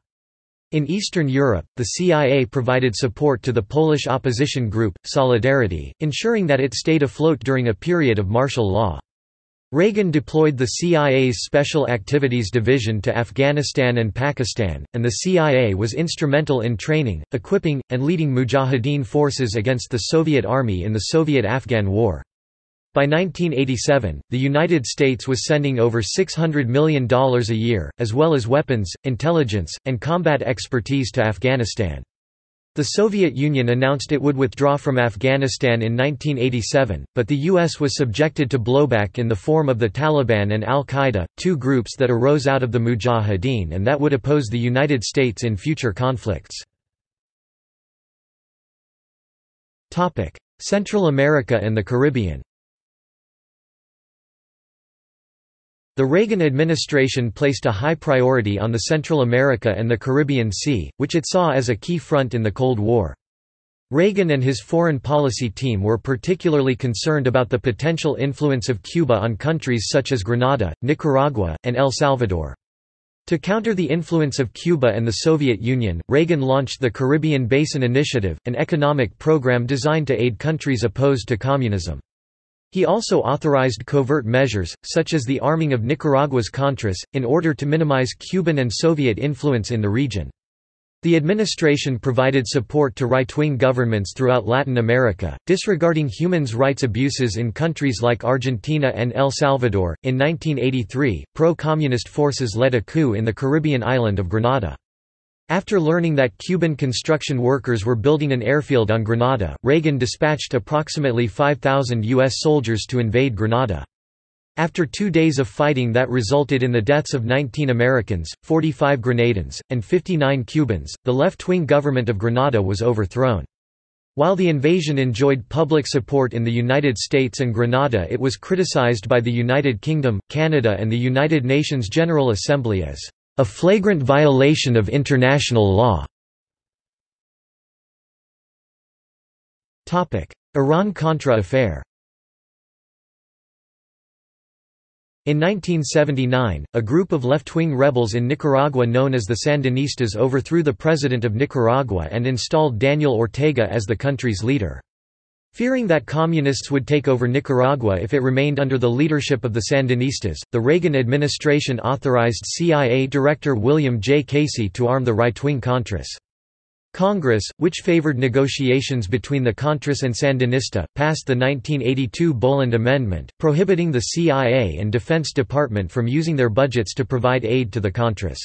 In Eastern Europe, the CIA provided support to the Polish opposition group, Solidarity, ensuring that it stayed afloat during a period of martial law. Reagan deployed the CIA's Special Activities Division to Afghanistan and Pakistan, and the CIA was instrumental in training, equipping, and leading Mujahideen forces against the Soviet Army in the Soviet–Afghan War. By 1987, the United States was sending over $600 million a year, as well as weapons, intelligence, and combat expertise to Afghanistan. The Soviet Union announced it would withdraw from Afghanistan in 1987, but the U.S. was subjected to blowback in the form of the Taliban and al-Qaeda, two groups that arose out of the Mujahideen and that would oppose the United States in future conflicts. Central America and the Caribbean The Reagan administration placed a high priority on the Central America and the Caribbean Sea, which it saw as a key front in the Cold War. Reagan and his foreign policy team were particularly concerned about the potential influence of Cuba on countries such as Grenada, Nicaragua, and El Salvador. To counter the influence of Cuba and the Soviet Union, Reagan launched the Caribbean Basin Initiative, an economic program designed to aid countries opposed to communism. He also authorized covert measures, such as the arming of Nicaragua's Contras, in order to minimize Cuban and Soviet influence in the region. The administration provided support to right-wing governments throughout Latin America, disregarding human rights abuses in countries like Argentina and El Salvador. In 1983, pro-communist forces led a coup in the Caribbean island of Grenada. After learning that Cuban construction workers were building an airfield on Grenada, Reagan dispatched approximately 5,000 U.S. soldiers to invade Grenada. After two days of fighting that resulted in the deaths of 19 Americans, 45 Grenadans, and 59 Cubans, the left-wing government of Grenada was overthrown. While the invasion enjoyed public support in the United States and Grenada it was criticized by the United Kingdom, Canada and the United Nations General Assembly as a flagrant violation of international law. Iran-Contra affair In 1979, a group of left-wing rebels in Nicaragua known as the Sandinistas overthrew the president of Nicaragua and installed Daniel Ortega as the country's leader. Fearing that communists would take over Nicaragua if it remained under the leadership of the Sandinistas, the Reagan administration authorized CIA Director William J. Casey to arm the right-wing Contras. Congress, which favored negotiations between the Contras and Sandinista, passed the 1982 Boland Amendment, prohibiting the CIA and Defense Department from using their budgets to provide aid to the Contras.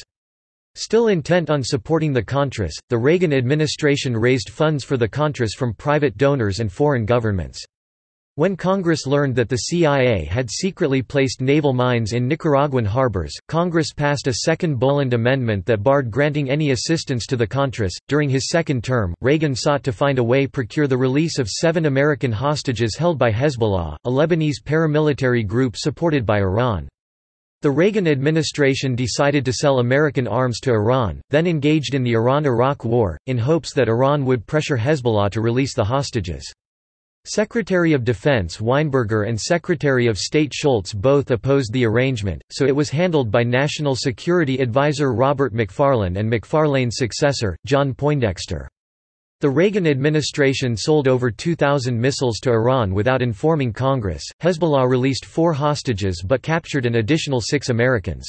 Still intent on supporting the Contras, the Reagan administration raised funds for the Contras from private donors and foreign governments. When Congress learned that the CIA had secretly placed naval mines in Nicaraguan harbors, Congress passed a second Boland Amendment that barred granting any assistance to the Contras. During his second term, Reagan sought to find a way to procure the release of seven American hostages held by Hezbollah, a Lebanese paramilitary group supported by Iran. The Reagan administration decided to sell American arms to Iran, then engaged in the Iran–Iraq War, in hopes that Iran would pressure Hezbollah to release the hostages. Secretary of Defense Weinberger and Secretary of State Shultz both opposed the arrangement, so it was handled by National Security Advisor Robert McFarlane and McFarlane's successor, John Poindexter. The Reagan administration sold over 2,000 missiles to Iran without informing Congress. Hezbollah released four hostages but captured an additional six Americans.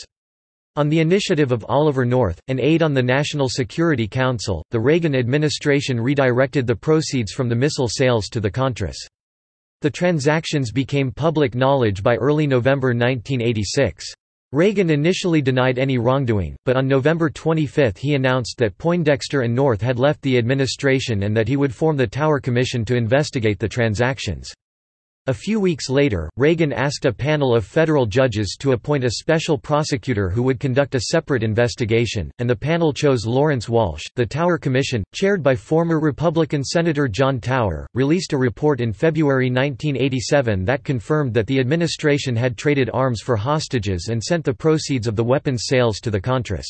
On the initiative of Oliver North, an aide on the National Security Council, the Reagan administration redirected the proceeds from the missile sales to the Contras. The transactions became public knowledge by early November 1986. Reagan initially denied any wrongdoing, but on November 25 he announced that Poindexter and North had left the administration and that he would form the Tower Commission to investigate the transactions. A few weeks later, Reagan asked a panel of federal judges to appoint a special prosecutor who would conduct a separate investigation, and the panel chose Lawrence Walsh. The Tower Commission, chaired by former Republican Senator John Tower, released a report in February 1987 that confirmed that the administration had traded arms for hostages and sent the proceeds of the weapons sales to the Contras.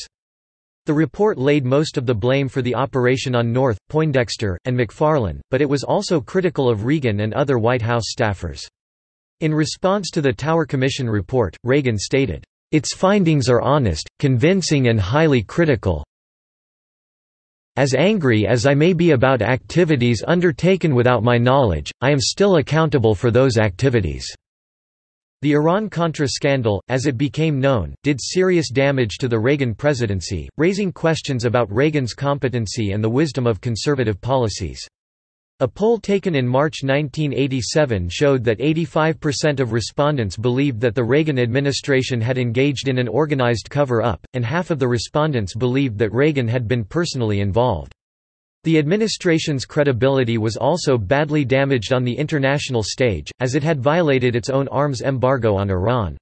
The report laid most of the blame for the operation on North, Poindexter, and McFarlane, but it was also critical of Reagan and other White House staffers. In response to the Tower Commission report, Reagan stated, "...its findings are honest, convincing and highly critical. As angry as I may be about activities undertaken without my knowledge, I am still accountable for those activities." The Iran-Contra scandal, as it became known, did serious damage to the Reagan presidency, raising questions about Reagan's competency and the wisdom of conservative policies. A poll taken in March 1987 showed that 85% of respondents believed that the Reagan administration had engaged in an organized cover-up, and half of the respondents believed that Reagan had been personally involved. The administration's credibility was also badly damaged on the international stage, as it had violated its own arms embargo on Iran.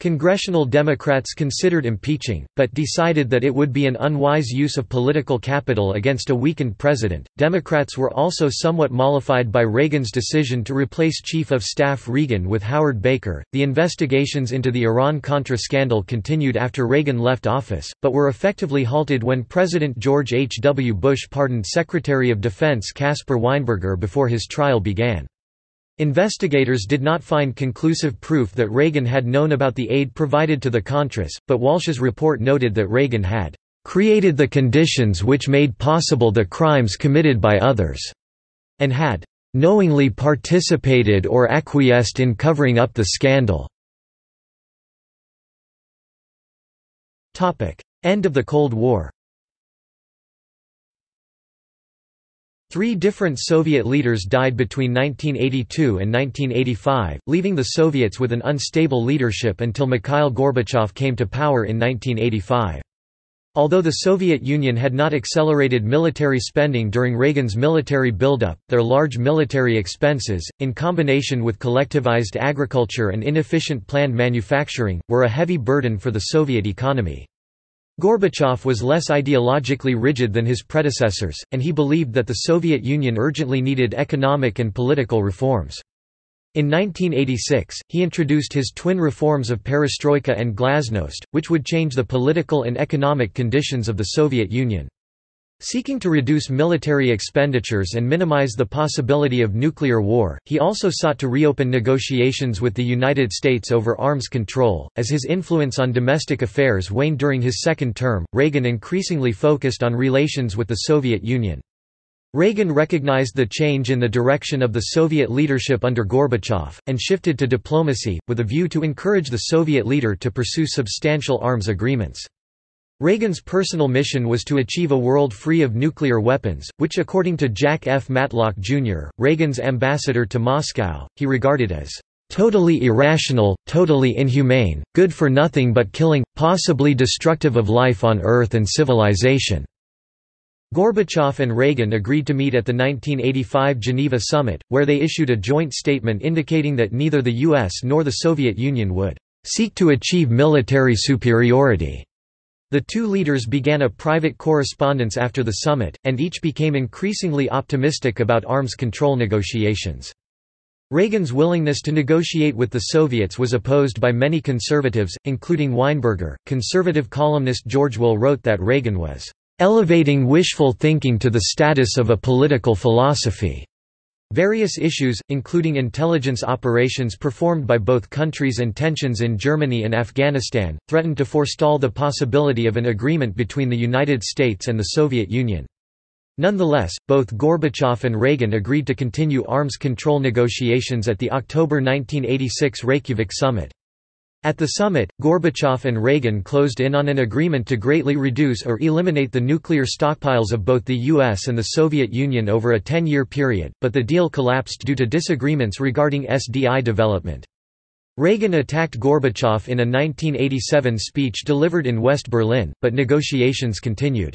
Congressional Democrats considered impeaching, but decided that it would be an unwise use of political capital against a weakened president. Democrats were also somewhat mollified by Reagan's decision to replace Chief of Staff Regan with Howard Baker. The investigations into the Iran Contra scandal continued after Reagan left office, but were effectively halted when President George H. W. Bush pardoned Secretary of Defense Caspar Weinberger before his trial began. Investigators did not find conclusive proof that Reagan had known about the aid provided to the Contras, but Walsh's report noted that Reagan had created the conditions which made possible the crimes committed by others, and had knowingly participated or acquiesced in covering up the scandal. End of the Cold War Three different Soviet leaders died between 1982 and 1985, leaving the Soviets with an unstable leadership until Mikhail Gorbachev came to power in 1985. Although the Soviet Union had not accelerated military spending during Reagan's military buildup, their large military expenses, in combination with collectivized agriculture and inefficient planned manufacturing, were a heavy burden for the Soviet economy. Gorbachev was less ideologically rigid than his predecessors, and he believed that the Soviet Union urgently needed economic and political reforms. In 1986, he introduced his twin reforms of perestroika and glasnost, which would change the political and economic conditions of the Soviet Union. Seeking to reduce military expenditures and minimize the possibility of nuclear war, he also sought to reopen negotiations with the United States over arms control. As his influence on domestic affairs waned during his second term, Reagan increasingly focused on relations with the Soviet Union. Reagan recognized the change in the direction of the Soviet leadership under Gorbachev, and shifted to diplomacy, with a view to encourage the Soviet leader to pursue substantial arms agreements. Reagan's personal mission was to achieve a world free of nuclear weapons, which according to Jack F. Matlock, Jr., Reagan's ambassador to Moscow, he regarded as totally irrational, totally inhumane, good for nothing but killing, possibly destructive of life on Earth and civilization. Gorbachev and Reagan agreed to meet at the 1985 Geneva summit, where they issued a joint statement indicating that neither the US nor the Soviet Union would seek to achieve military superiority. The two leaders began a private correspondence after the summit, and each became increasingly optimistic about arms control negotiations. Reagan's willingness to negotiate with the Soviets was opposed by many conservatives, including Weinberger. Conservative columnist George Will wrote that Reagan was elevating wishful thinking to the status of a political philosophy. Various issues, including intelligence operations performed by both countries and tensions in Germany and Afghanistan, threatened to forestall the possibility of an agreement between the United States and the Soviet Union. Nonetheless, both Gorbachev and Reagan agreed to continue arms control negotiations at the October 1986 Reykjavik summit. At the summit, Gorbachev and Reagan closed in on an agreement to greatly reduce or eliminate the nuclear stockpiles of both the US and the Soviet Union over a 10-year period, but the deal collapsed due to disagreements regarding SDI development. Reagan attacked Gorbachev in a 1987 speech delivered in West Berlin, but negotiations continued.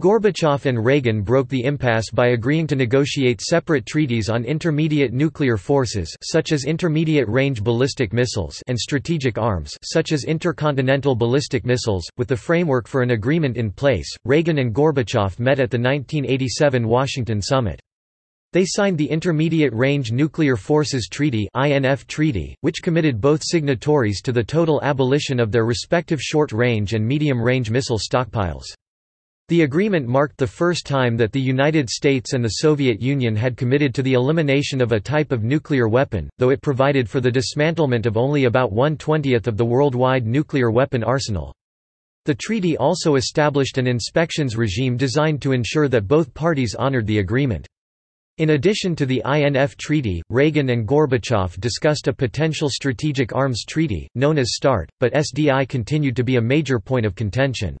Gorbachev and Reagan broke the impasse by agreeing to negotiate separate treaties on intermediate nuclear forces such as intermediate-range ballistic missiles and strategic arms such as intercontinental ballistic missiles. With the framework for an agreement in place, Reagan and Gorbachev met at the 1987 Washington summit. They signed the Intermediate Range Nuclear Forces Treaty (INF Treaty), which committed both signatories to the total abolition of their respective short-range and medium-range missile stockpiles. The agreement marked the first time that the United States and the Soviet Union had committed to the elimination of a type of nuclear weapon, though it provided for the dismantlement of only about one-twentieth of the worldwide nuclear weapon arsenal. The treaty also established an inspections regime designed to ensure that both parties honored the agreement. In addition to the INF Treaty, Reagan and Gorbachev discussed a potential strategic arms treaty, known as START, but SDI continued to be a major point of contention.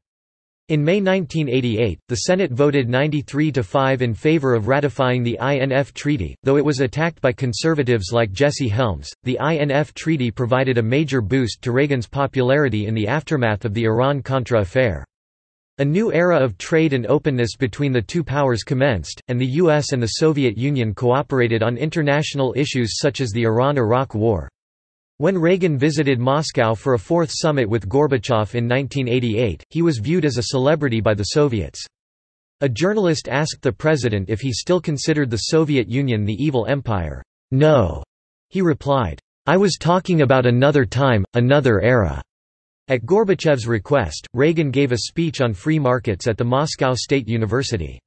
In May 1988, the Senate voted 93 to 5 in favor of ratifying the INF Treaty, though it was attacked by conservatives like Jesse Helms. The INF Treaty provided a major boost to Reagan's popularity in the aftermath of the Iran-Contra affair. A new era of trade and openness between the two powers commenced, and the US and the Soviet Union cooperated on international issues such as the Iran–Iraq War. When Reagan visited Moscow for a fourth summit with Gorbachev in 1988, he was viewed as a celebrity by the Soviets. A journalist asked the president if he still considered the Soviet Union the evil empire. No, he replied. I was talking about another time, another era. At Gorbachev's request, Reagan gave a speech on free markets at the Moscow State University.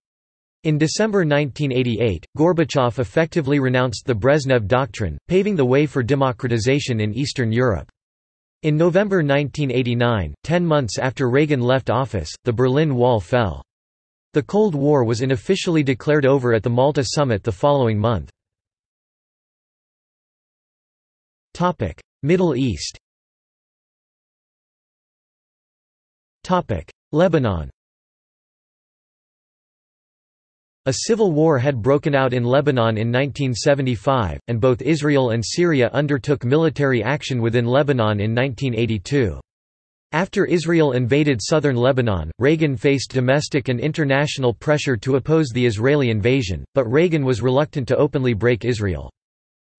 In December 1988, Gorbachev effectively renounced the Brezhnev Doctrine, paving the way for democratization in Eastern Europe. In November 1989, ten months after Reagan left office, the Berlin Wall fell. The Cold War was unofficially declared over at the Malta summit the following month. Middle East Lebanon A civil war had broken out in Lebanon in 1975, and both Israel and Syria undertook military action within Lebanon in 1982. After Israel invaded southern Lebanon, Reagan faced domestic and international pressure to oppose the Israeli invasion, but Reagan was reluctant to openly break Israel.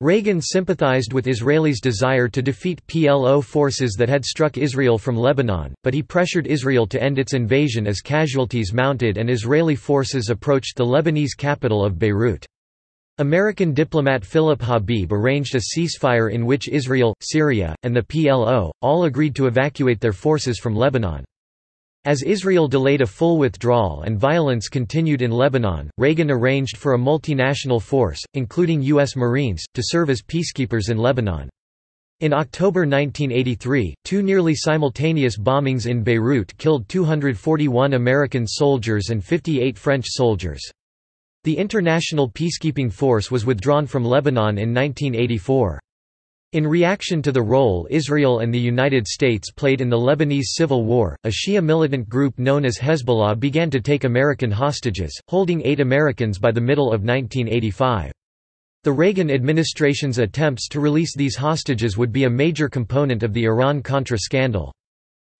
Reagan sympathized with Israelis' desire to defeat PLO forces that had struck Israel from Lebanon, but he pressured Israel to end its invasion as casualties mounted and Israeli forces approached the Lebanese capital of Beirut. American diplomat Philip Habib arranged a ceasefire in which Israel, Syria, and the PLO, all agreed to evacuate their forces from Lebanon. As Israel delayed a full withdrawal and violence continued in Lebanon, Reagan arranged for a multinational force, including U.S. Marines, to serve as peacekeepers in Lebanon. In October 1983, two nearly simultaneous bombings in Beirut killed 241 American soldiers and 58 French soldiers. The International Peacekeeping Force was withdrawn from Lebanon in 1984. In reaction to the role Israel and the United States played in the Lebanese Civil War, a Shia militant group known as Hezbollah began to take American hostages, holding eight Americans by the middle of 1985. The Reagan administration's attempts to release these hostages would be a major component of the Iran-Contra scandal.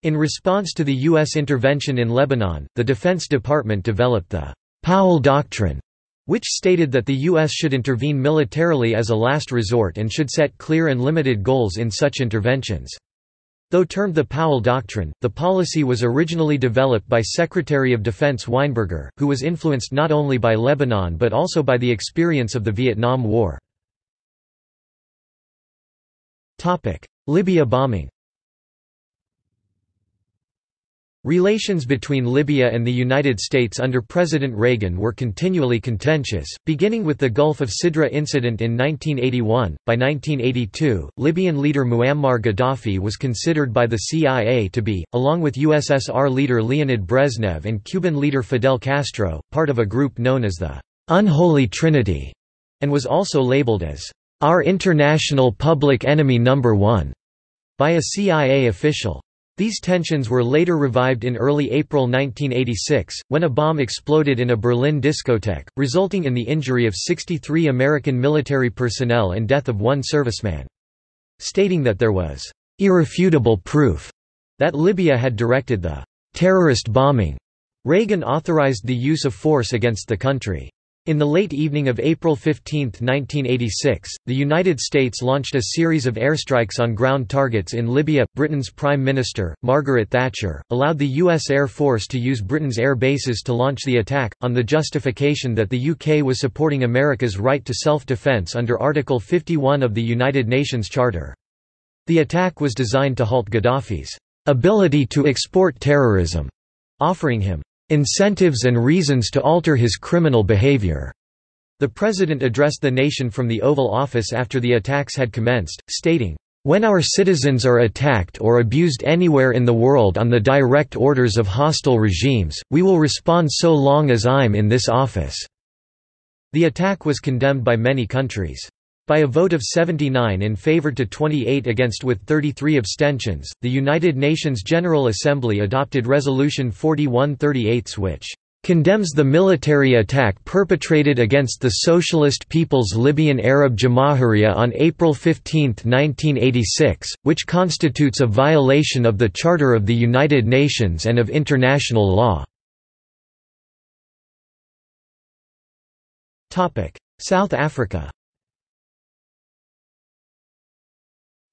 In response to the U.S. intervention in Lebanon, the Defense Department developed the Powell Doctrine, which stated that the U.S. should intervene militarily as a last resort and should set clear and limited goals in such interventions. Though termed the Powell Doctrine, the policy was originally developed by Secretary of Defense Weinberger, who was influenced not only by Lebanon but also by the experience of the Vietnam War. Libya bombing Relations between Libya and the United States under President Reagan were continually contentious, beginning with the Gulf of Sidra incident in 1981. By 1982, Libyan leader Muammar Gaddafi was considered by the CIA to be, along with USSR leader Leonid Brezhnev and Cuban leader Fidel Castro, part of a group known as the Unholy Trinity, and was also labeled as our international public enemy number one by a CIA official. These tensions were later revived in early April 1986, when a bomb exploded in a Berlin discotheque, resulting in the injury of 63 American military personnel and death of one serviceman. Stating that there was irrefutable proof that Libya had directed the terrorist bombing, Reagan authorized the use of force against the country. In the late evening of April 15, 1986, the United States launched a series of airstrikes on ground targets in Libya. Britain's Prime Minister, Margaret Thatcher, allowed the U.S. Air Force to use Britain's air bases to launch the attack, on the justification that the UK was supporting America's right to self-defence under Article 51 of the United Nations Charter. The attack was designed to halt Gaddafi's ability to export terrorism, offering him incentives and reasons to alter his criminal behavior. The president addressed the nation from the Oval Office after the attacks had commenced, stating, when our citizens are attacked or abused anywhere in the world on the direct orders of hostile regimes, we will respond so long as I'm in this office." The attack was condemned by many countries. By a vote of 79 in favor to 28 against with 33 abstentions, the United Nations General Assembly adopted Resolution 4138 which condemns the military attack perpetrated against the Socialist People's Libyan Arab Jamahiriya on April 15, 1986, which constitutes a violation of the Charter of the United Nations and of international law. South Africa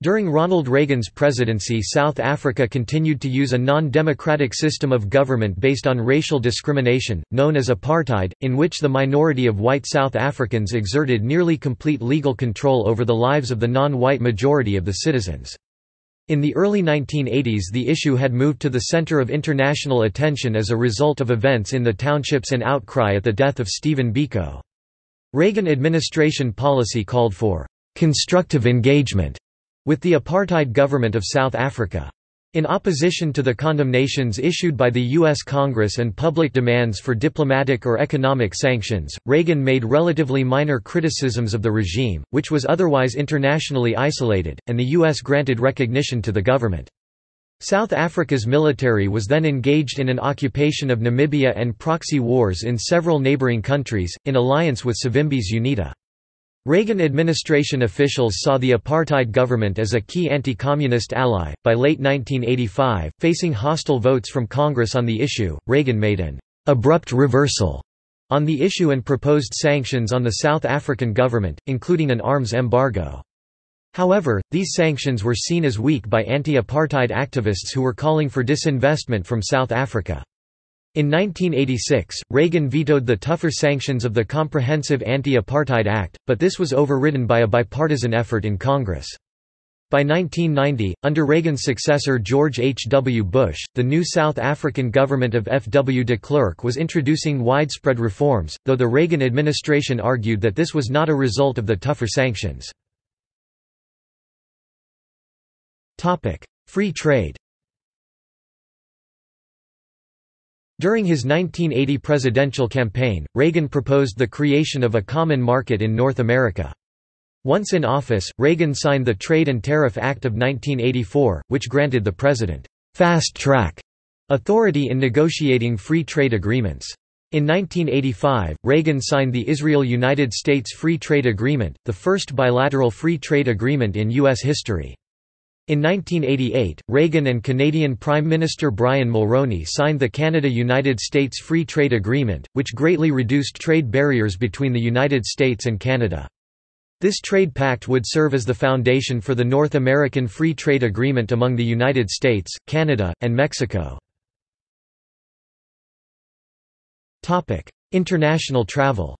During Ronald Reagan's presidency South Africa continued to use a non-democratic system of government based on racial discrimination, known as apartheid, in which the minority of white South Africans exerted nearly complete legal control over the lives of the non-white majority of the citizens. In the early 1980s the issue had moved to the center of international attention as a result of events in the townships and outcry at the death of Stephen Biko. Reagan administration policy called for constructive engagement with the apartheid government of South Africa. In opposition to the condemnations issued by the U.S. Congress and public demands for diplomatic or economic sanctions, Reagan made relatively minor criticisms of the regime, which was otherwise internationally isolated, and the U.S. granted recognition to the government. South Africa's military was then engaged in an occupation of Namibia and proxy wars in several neighboring countries, in alliance with Savimbi's UNITA. Reagan administration officials saw the apartheid government as a key anti-communist ally. By late 1985, facing hostile votes from Congress on the issue, Reagan made an abrupt reversal on the issue and proposed sanctions on the South African government, including an arms embargo. However, these sanctions were seen as weak by anti-apartheid activists who were calling for disinvestment from South Africa. In 1986, Reagan vetoed the tougher sanctions of the Comprehensive Anti-Apartheid Act, but this was overridden by a bipartisan effort in Congress. By 1990, under Reagan's successor George H. W. Bush, the new South African government of F. W. de Klerk was introducing widespread reforms, though the Reagan administration argued that this was not a result of the tougher sanctions. Free trade During his 1980 presidential campaign, Reagan proposed the creation of a common market in North America. Once in office, Reagan signed the Trade and Tariff Act of 1984, which granted the president fast-track authority in negotiating free trade agreements. In 1985, Reagan signed the Israel–United States Free Trade Agreement, the first bilateral free trade agreement in U.S. history. In 1988, Reagan and Canadian Prime Minister Brian Mulroney signed the Canada–United States Free Trade Agreement, which greatly reduced trade barriers between the United States and Canada. This trade pact would serve as the foundation for the North American Free Trade Agreement among the United States, Canada, and Mexico. International travel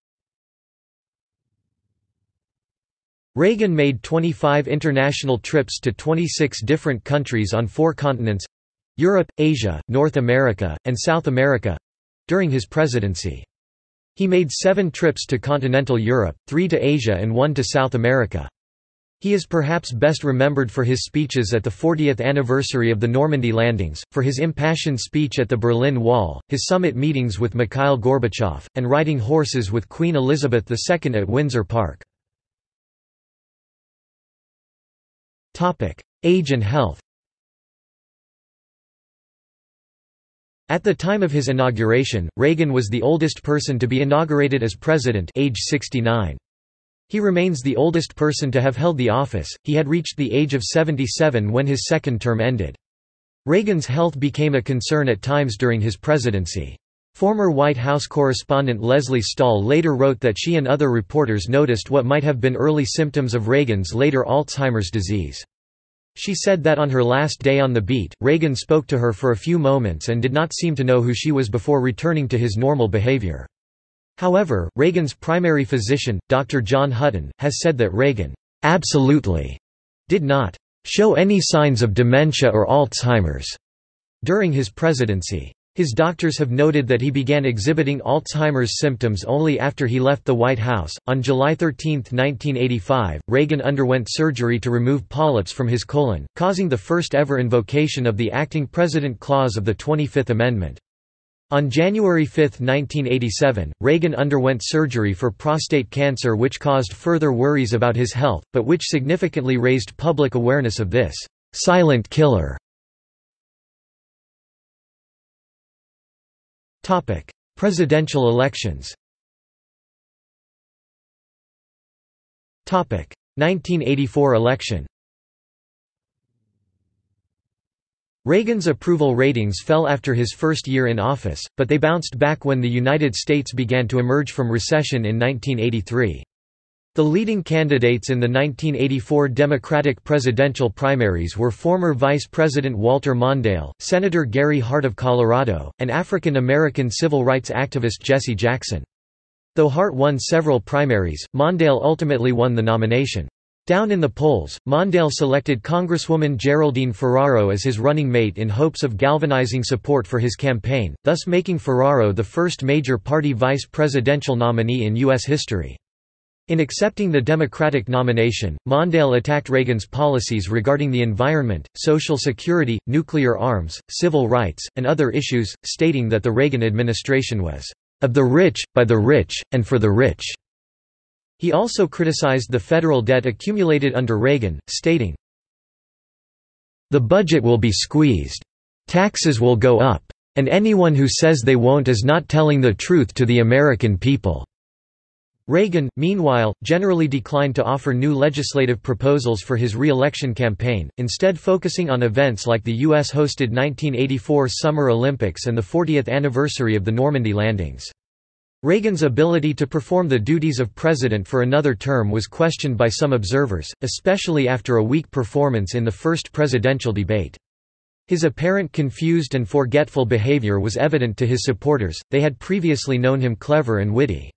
Reagan made 25 international trips to 26 different countries on four continents—Europe, Asia, North America, and South America—during his presidency. He made seven trips to continental Europe, three to Asia and one to South America. He is perhaps best remembered for his speeches at the 40th anniversary of the Normandy landings, for his impassioned speech at the Berlin Wall, his summit meetings with Mikhail Gorbachev, and riding horses with Queen Elizabeth II at Windsor Park. Age and health At the time of his inauguration, Reagan was the oldest person to be inaugurated as president age 69. He remains the oldest person to have held the office, he had reached the age of 77 when his second term ended. Reagan's health became a concern at times during his presidency. Former White House correspondent Lesley Stahl later wrote that she and other reporters noticed what might have been early symptoms of Reagan's later Alzheimer's disease. She said that on her last day on the beat, Reagan spoke to her for a few moments and did not seem to know who she was before returning to his normal behavior. However, Reagan's primary physician, Dr. John Hutton, has said that Reagan absolutely did not show any signs of dementia or Alzheimer's during his presidency. His doctors have noted that he began exhibiting Alzheimer's symptoms only after he left the White House. On July 13, 1985, Reagan underwent surgery to remove polyps from his colon, causing the first ever invocation of the acting president clause of the 25th Amendment. On January 5, 1987, Reagan underwent surgery for prostate cancer which caused further worries about his health, but which significantly raised public awareness of this silent killer Topic: Presidential elections. Topic: 1984 election. Reagan's approval ratings fell after his first year in office, but they bounced back when the United States began to emerge from recession in 1983. The leading candidates in the 1984 Democratic presidential primaries were former Vice President Walter Mondale, Senator Gary Hart of Colorado, and African-American civil rights activist Jesse Jackson. Though Hart won several primaries, Mondale ultimately won the nomination. Down in the polls, Mondale selected Congresswoman Geraldine Ferraro as his running mate in hopes of galvanizing support for his campaign, thus making Ferraro the first major party vice presidential nominee in U.S. history. In accepting the Democratic nomination, Mondale attacked Reagan's policies regarding the environment, Social Security, nuclear arms, civil rights, and other issues, stating that the Reagan administration was, "...of the rich, by the rich, and for the rich." He also criticized the federal debt accumulated under Reagan, stating, The budget will be squeezed. Taxes will go up. And anyone who says they won't is not telling the truth to the American people." Reagan, meanwhile, generally declined to offer new legislative proposals for his re-election campaign, instead focusing on events like the U.S.-hosted 1984 Summer Olympics and the 40th anniversary of the Normandy landings. Reagan's ability to perform the duties of president for another term was questioned by some observers, especially after a weak performance in the first presidential debate. His apparent confused and forgetful behavior was evident to his supporters, they had previously known him clever and witty.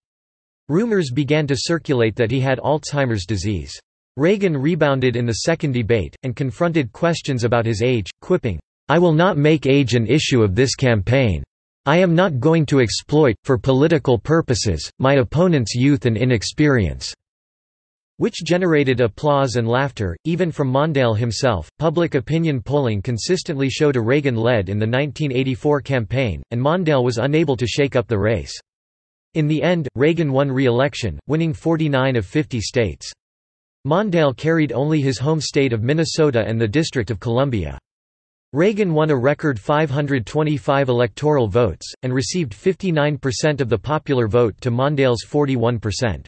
Rumors began to circulate that he had Alzheimer's disease. Reagan rebounded in the second debate, and confronted questions about his age, quipping, I will not make age an issue of this campaign. I am not going to exploit, for political purposes, my opponent's youth and inexperience which generated applause and laughter, even from Mondale himself. Public opinion polling consistently showed a Reagan led in the 1984 campaign, and Mondale was unable to shake up the race. In the end, Reagan won re-election, winning 49 of 50 states. Mondale carried only his home state of Minnesota and the District of Columbia. Reagan won a record 525 electoral votes, and received 59% of the popular vote to Mondale's 41%.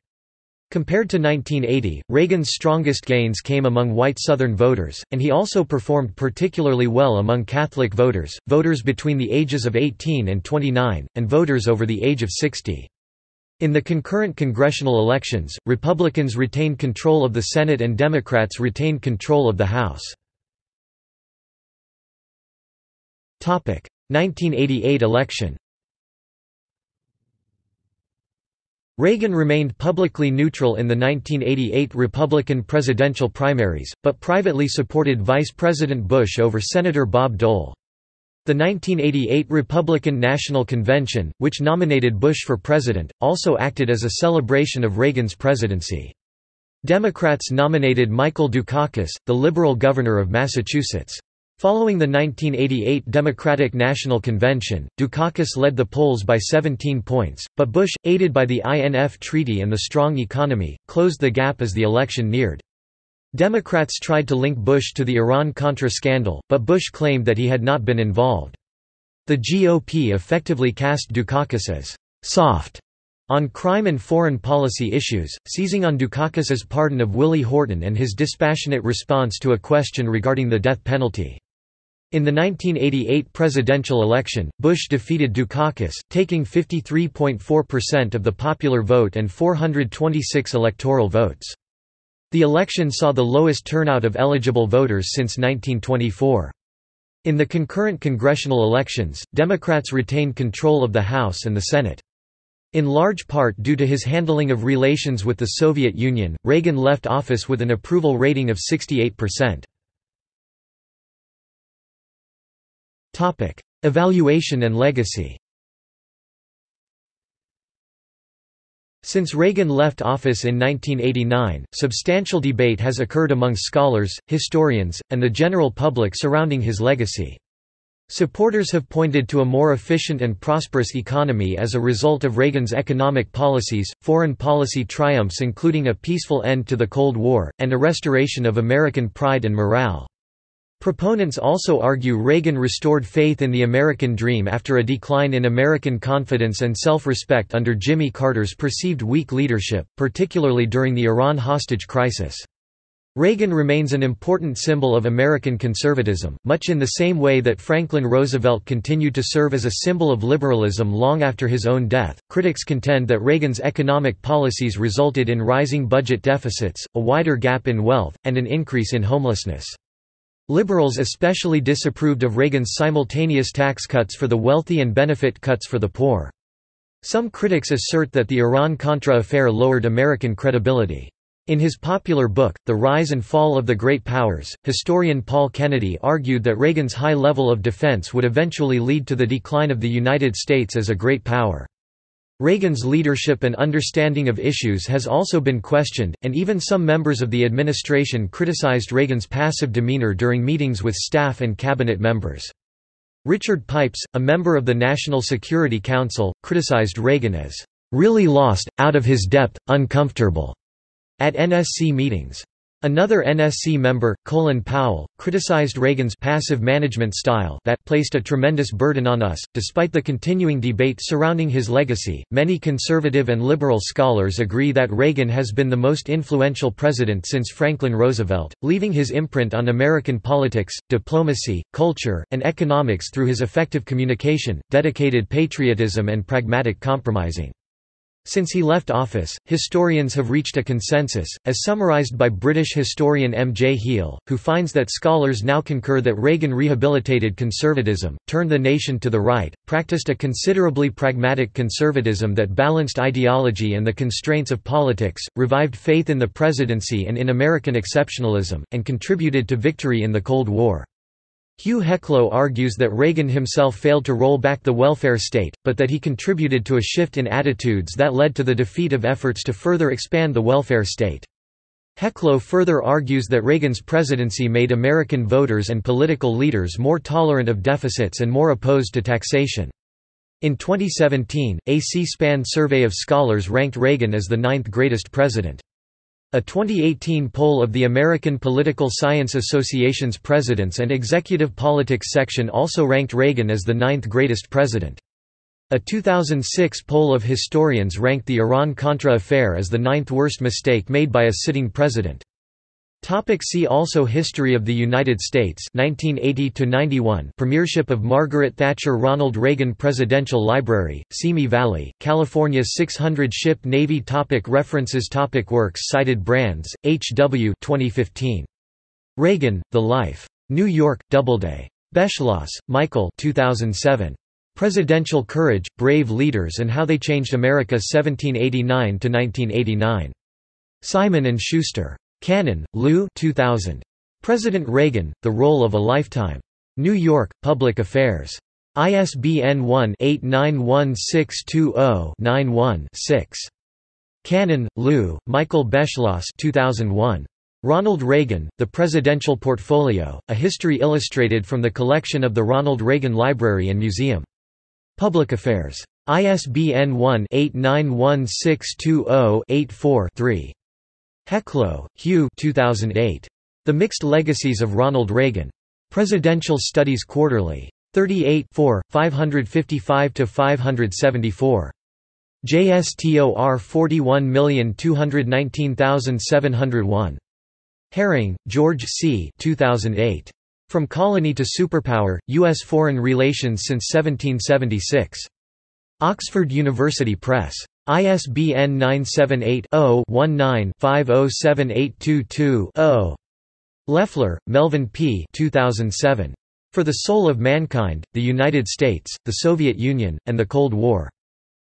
Compared to 1980, Reagan's strongest gains came among white Southern voters, and he also performed particularly well among Catholic voters, voters between the ages of 18 and 29, and voters over the age of 60. In the concurrent congressional elections, Republicans retained control of the Senate and Democrats retained control of the House. 1988 election Reagan remained publicly neutral in the 1988 Republican presidential primaries, but privately supported Vice President Bush over Senator Bob Dole. The 1988 Republican National Convention, which nominated Bush for president, also acted as a celebration of Reagan's presidency. Democrats nominated Michael Dukakis, the liberal governor of Massachusetts. Following the 1988 Democratic National Convention, Dukakis led the polls by 17 points, but Bush, aided by the INF Treaty and the strong economy, closed the gap as the election neared. Democrats tried to link Bush to the Iran-Contra scandal, but Bush claimed that he had not been involved. The GOP effectively cast Dukakis as «soft» on crime and foreign policy issues, seizing on Dukakis's pardon of Willie Horton and his dispassionate response to a question regarding the death penalty. In the 1988 presidential election, Bush defeated Dukakis, taking 53.4% of the popular vote and 426 electoral votes. The election saw the lowest turnout of eligible voters since 1924. In the concurrent congressional elections, Democrats retained control of the House and the Senate. In large part due to his handling of relations with the Soviet Union, Reagan left office with an approval rating of 68%. Evaluation and legacy Since Reagan left office in 1989, substantial debate has occurred among scholars, historians, and the general public surrounding his legacy. Supporters have pointed to a more efficient and prosperous economy as a result of Reagan's economic policies, foreign policy triumphs including a peaceful end to the Cold War, and a restoration of American pride and morale. Proponents also argue Reagan restored faith in the American dream after a decline in American confidence and self-respect under Jimmy Carter's perceived weak leadership, particularly during the Iran hostage crisis. Reagan remains an important symbol of American conservatism, much in the same way that Franklin Roosevelt continued to serve as a symbol of liberalism long after his own death. Critics contend that Reagan's economic policies resulted in rising budget deficits, a wider gap in wealth, and an increase in homelessness. Liberals especially disapproved of Reagan's simultaneous tax cuts for the wealthy and benefit cuts for the poor. Some critics assert that the Iran-Contra affair lowered American credibility. In his popular book, The Rise and Fall of the Great Powers, historian Paul Kennedy argued that Reagan's high level of defense would eventually lead to the decline of the United States as a great power. Reagan's leadership and understanding of issues has also been questioned, and even some members of the administration criticized Reagan's passive demeanor during meetings with staff and cabinet members. Richard Pipes, a member of the National Security Council, criticized Reagan as, "...really lost, out of his depth, uncomfortable," at NSC meetings. Another NSC member, Colin Powell, criticized Reagan's passive management style that placed a tremendous burden on us. Despite the continuing debate surrounding his legacy, many conservative and liberal scholars agree that Reagan has been the most influential president since Franklin Roosevelt, leaving his imprint on American politics, diplomacy, culture, and economics through his effective communication, dedicated patriotism and pragmatic compromising. Since he left office, historians have reached a consensus, as summarized by British historian M. J. Heale, who finds that scholars now concur that Reagan rehabilitated conservatism, turned the nation to the right, practiced a considerably pragmatic conservatism that balanced ideology and the constraints of politics, revived faith in the presidency and in American exceptionalism, and contributed to victory in the Cold War. Hugh Heclo argues that Reagan himself failed to roll back the welfare state, but that he contributed to a shift in attitudes that led to the defeat of efforts to further expand the welfare state. Heclo further argues that Reagan's presidency made American voters and political leaders more tolerant of deficits and more opposed to taxation. In 2017, a C-SPAN survey of scholars ranked Reagan as the ninth greatest president. A 2018 poll of the American Political Science Association's Presidents and Executive Politics section also ranked Reagan as the ninth greatest president. A 2006 poll of historians ranked the Iran-Contra affair as the ninth worst mistake made by a sitting president. Topic see also History of the United States 1980 Premiership of Margaret Thatcher Ronald Reagan Presidential Library, Simi Valley, California 600-ship Navy topic References topic Works cited Brands, H. W. 2015. Reagan, The Life. New York, Doubleday. Beschloss, Michael 2007. Presidential Courage, Brave Leaders and How They Changed America 1789–1989. Simon & Schuster. Cannon, Lou 2000. President Reagan, The Role of a Lifetime. New York, Public Affairs. ISBN 1-891620-91-6. Cannon, Lou, Michael Beschloss 2001. Ronald Reagan, The Presidential Portfolio, A History Illustrated from the collection of the Ronald Reagan Library and Museum. Public Affairs. ISBN 1-891620-84-3. Heclo, Hugh 2008. The Mixed Legacies of Ronald Reagan. Presidential Studies Quarterly. 38 555–574. JSTOR 41219701. Herring, George C. 2008. From Colony to Superpower, U.S. Foreign Relations since 1776. Oxford University Press. ISBN 978-0-19-507822-0. Leffler, Melvyn P. 2007. For the Soul of Mankind, the United States, the Soviet Union, and the Cold War.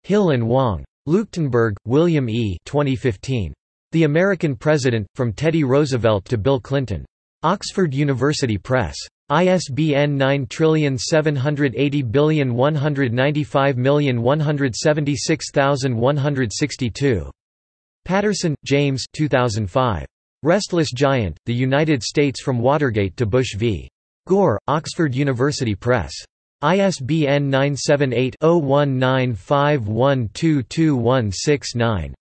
Hill and Wang. Leuchtenburg, William E. 2015. The American President, From Teddy Roosevelt to Bill Clinton. Oxford University Press. ISBN 9780195176162. Patterson, James 2005. Restless Giant, The United States from Watergate to Bush v. Gore, Oxford University Press. ISBN 978-0195122169.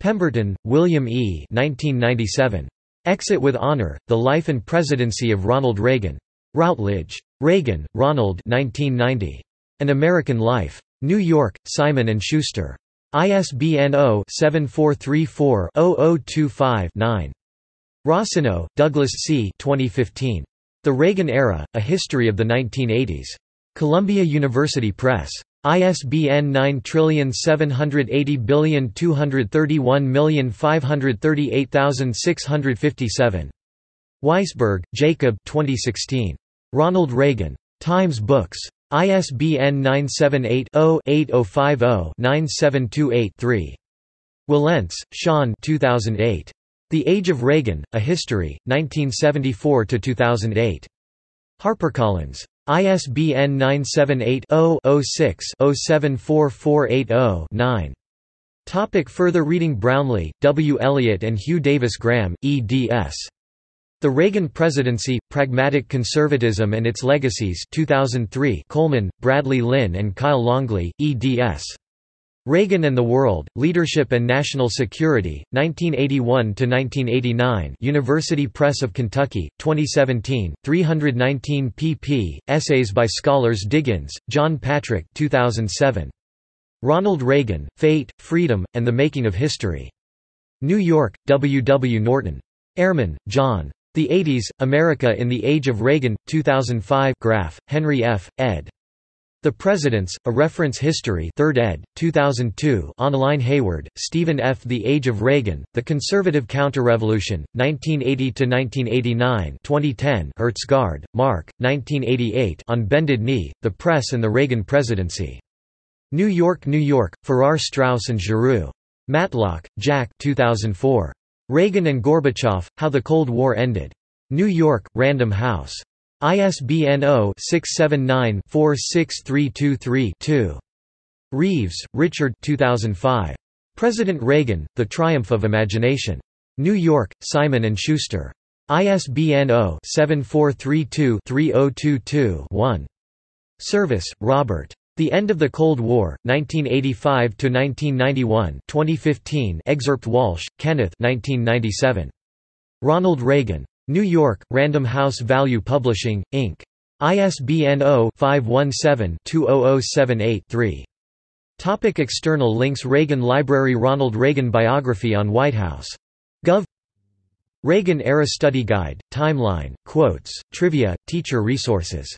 Pemberton, William E. 1997. Exit with Honor, The Life and Presidency of Ronald Reagan. Routledge. Reagan, Ronald 1990. An American Life. New York, Simon & Schuster. ISBN 0-7434-0025-9. Rossinow, Douglas C. 2015. The Reagan Era, A History of the 1980s. Columbia University Press. ISBN 9780231538657. Weisberg, Jacob 2016. Ronald Reagan. Times Books. ISBN 978-0-8050-9728-3. Wilentz, Sean 2008. The Age of Reagan, A History, 1974–2008. HarperCollins. ISBN 978-0-06-074480-9. Topic further reading Brownlee, W. Elliott and Hugh Davis Graham, eds. The Reagan Presidency, Pragmatic Conservatism and Its Legacies 2003 Coleman, Bradley Lynn and Kyle Longley, eds. Reagan and the World, Leadership and National Security, 1981–1989 University Press of Kentucky, 2017, 319 pp. Essays by scholars Diggins, John Patrick 2007. Ronald Reagan, Fate, Freedom, and the Making of History. New York, W. W. Norton. Ehrman, John. The 80s, America in the Age of Reagan, 2005 Graff, Henry F., ed. The Presidents, A Reference History 3rd ed., 2002 online Hayward, Stephen F. The Age of Reagan, The Conservative Counterrevolution, 1980–1989 2010 Hertsgaard, Mark, 1988 On Bended Knee, The Press and the Reagan Presidency. New York, New York, Farrar Straus and Giroux. Matlock, Jack 2004. Reagan and Gorbachev, How the Cold War Ended. New York, Random House. ISBN 0-679-46323-2. Reeves, Richard 2005. President Reagan, The Triumph of Imagination. New York, Simon & Schuster. ISBN 0-7432-3022-1. Service, Robert. The End of the Cold War, 1985–1991 2015 excerpt Walsh, Kenneth 1997. Ronald Reagan. New York, Random House Value Publishing, Inc. ISBN 0-517-20078-3. Topic external links Reagan Library Ronald Reagan Biography on White House. Gov. Reagan Era Study Guide, Timeline, Quotes, Trivia, Teacher Resources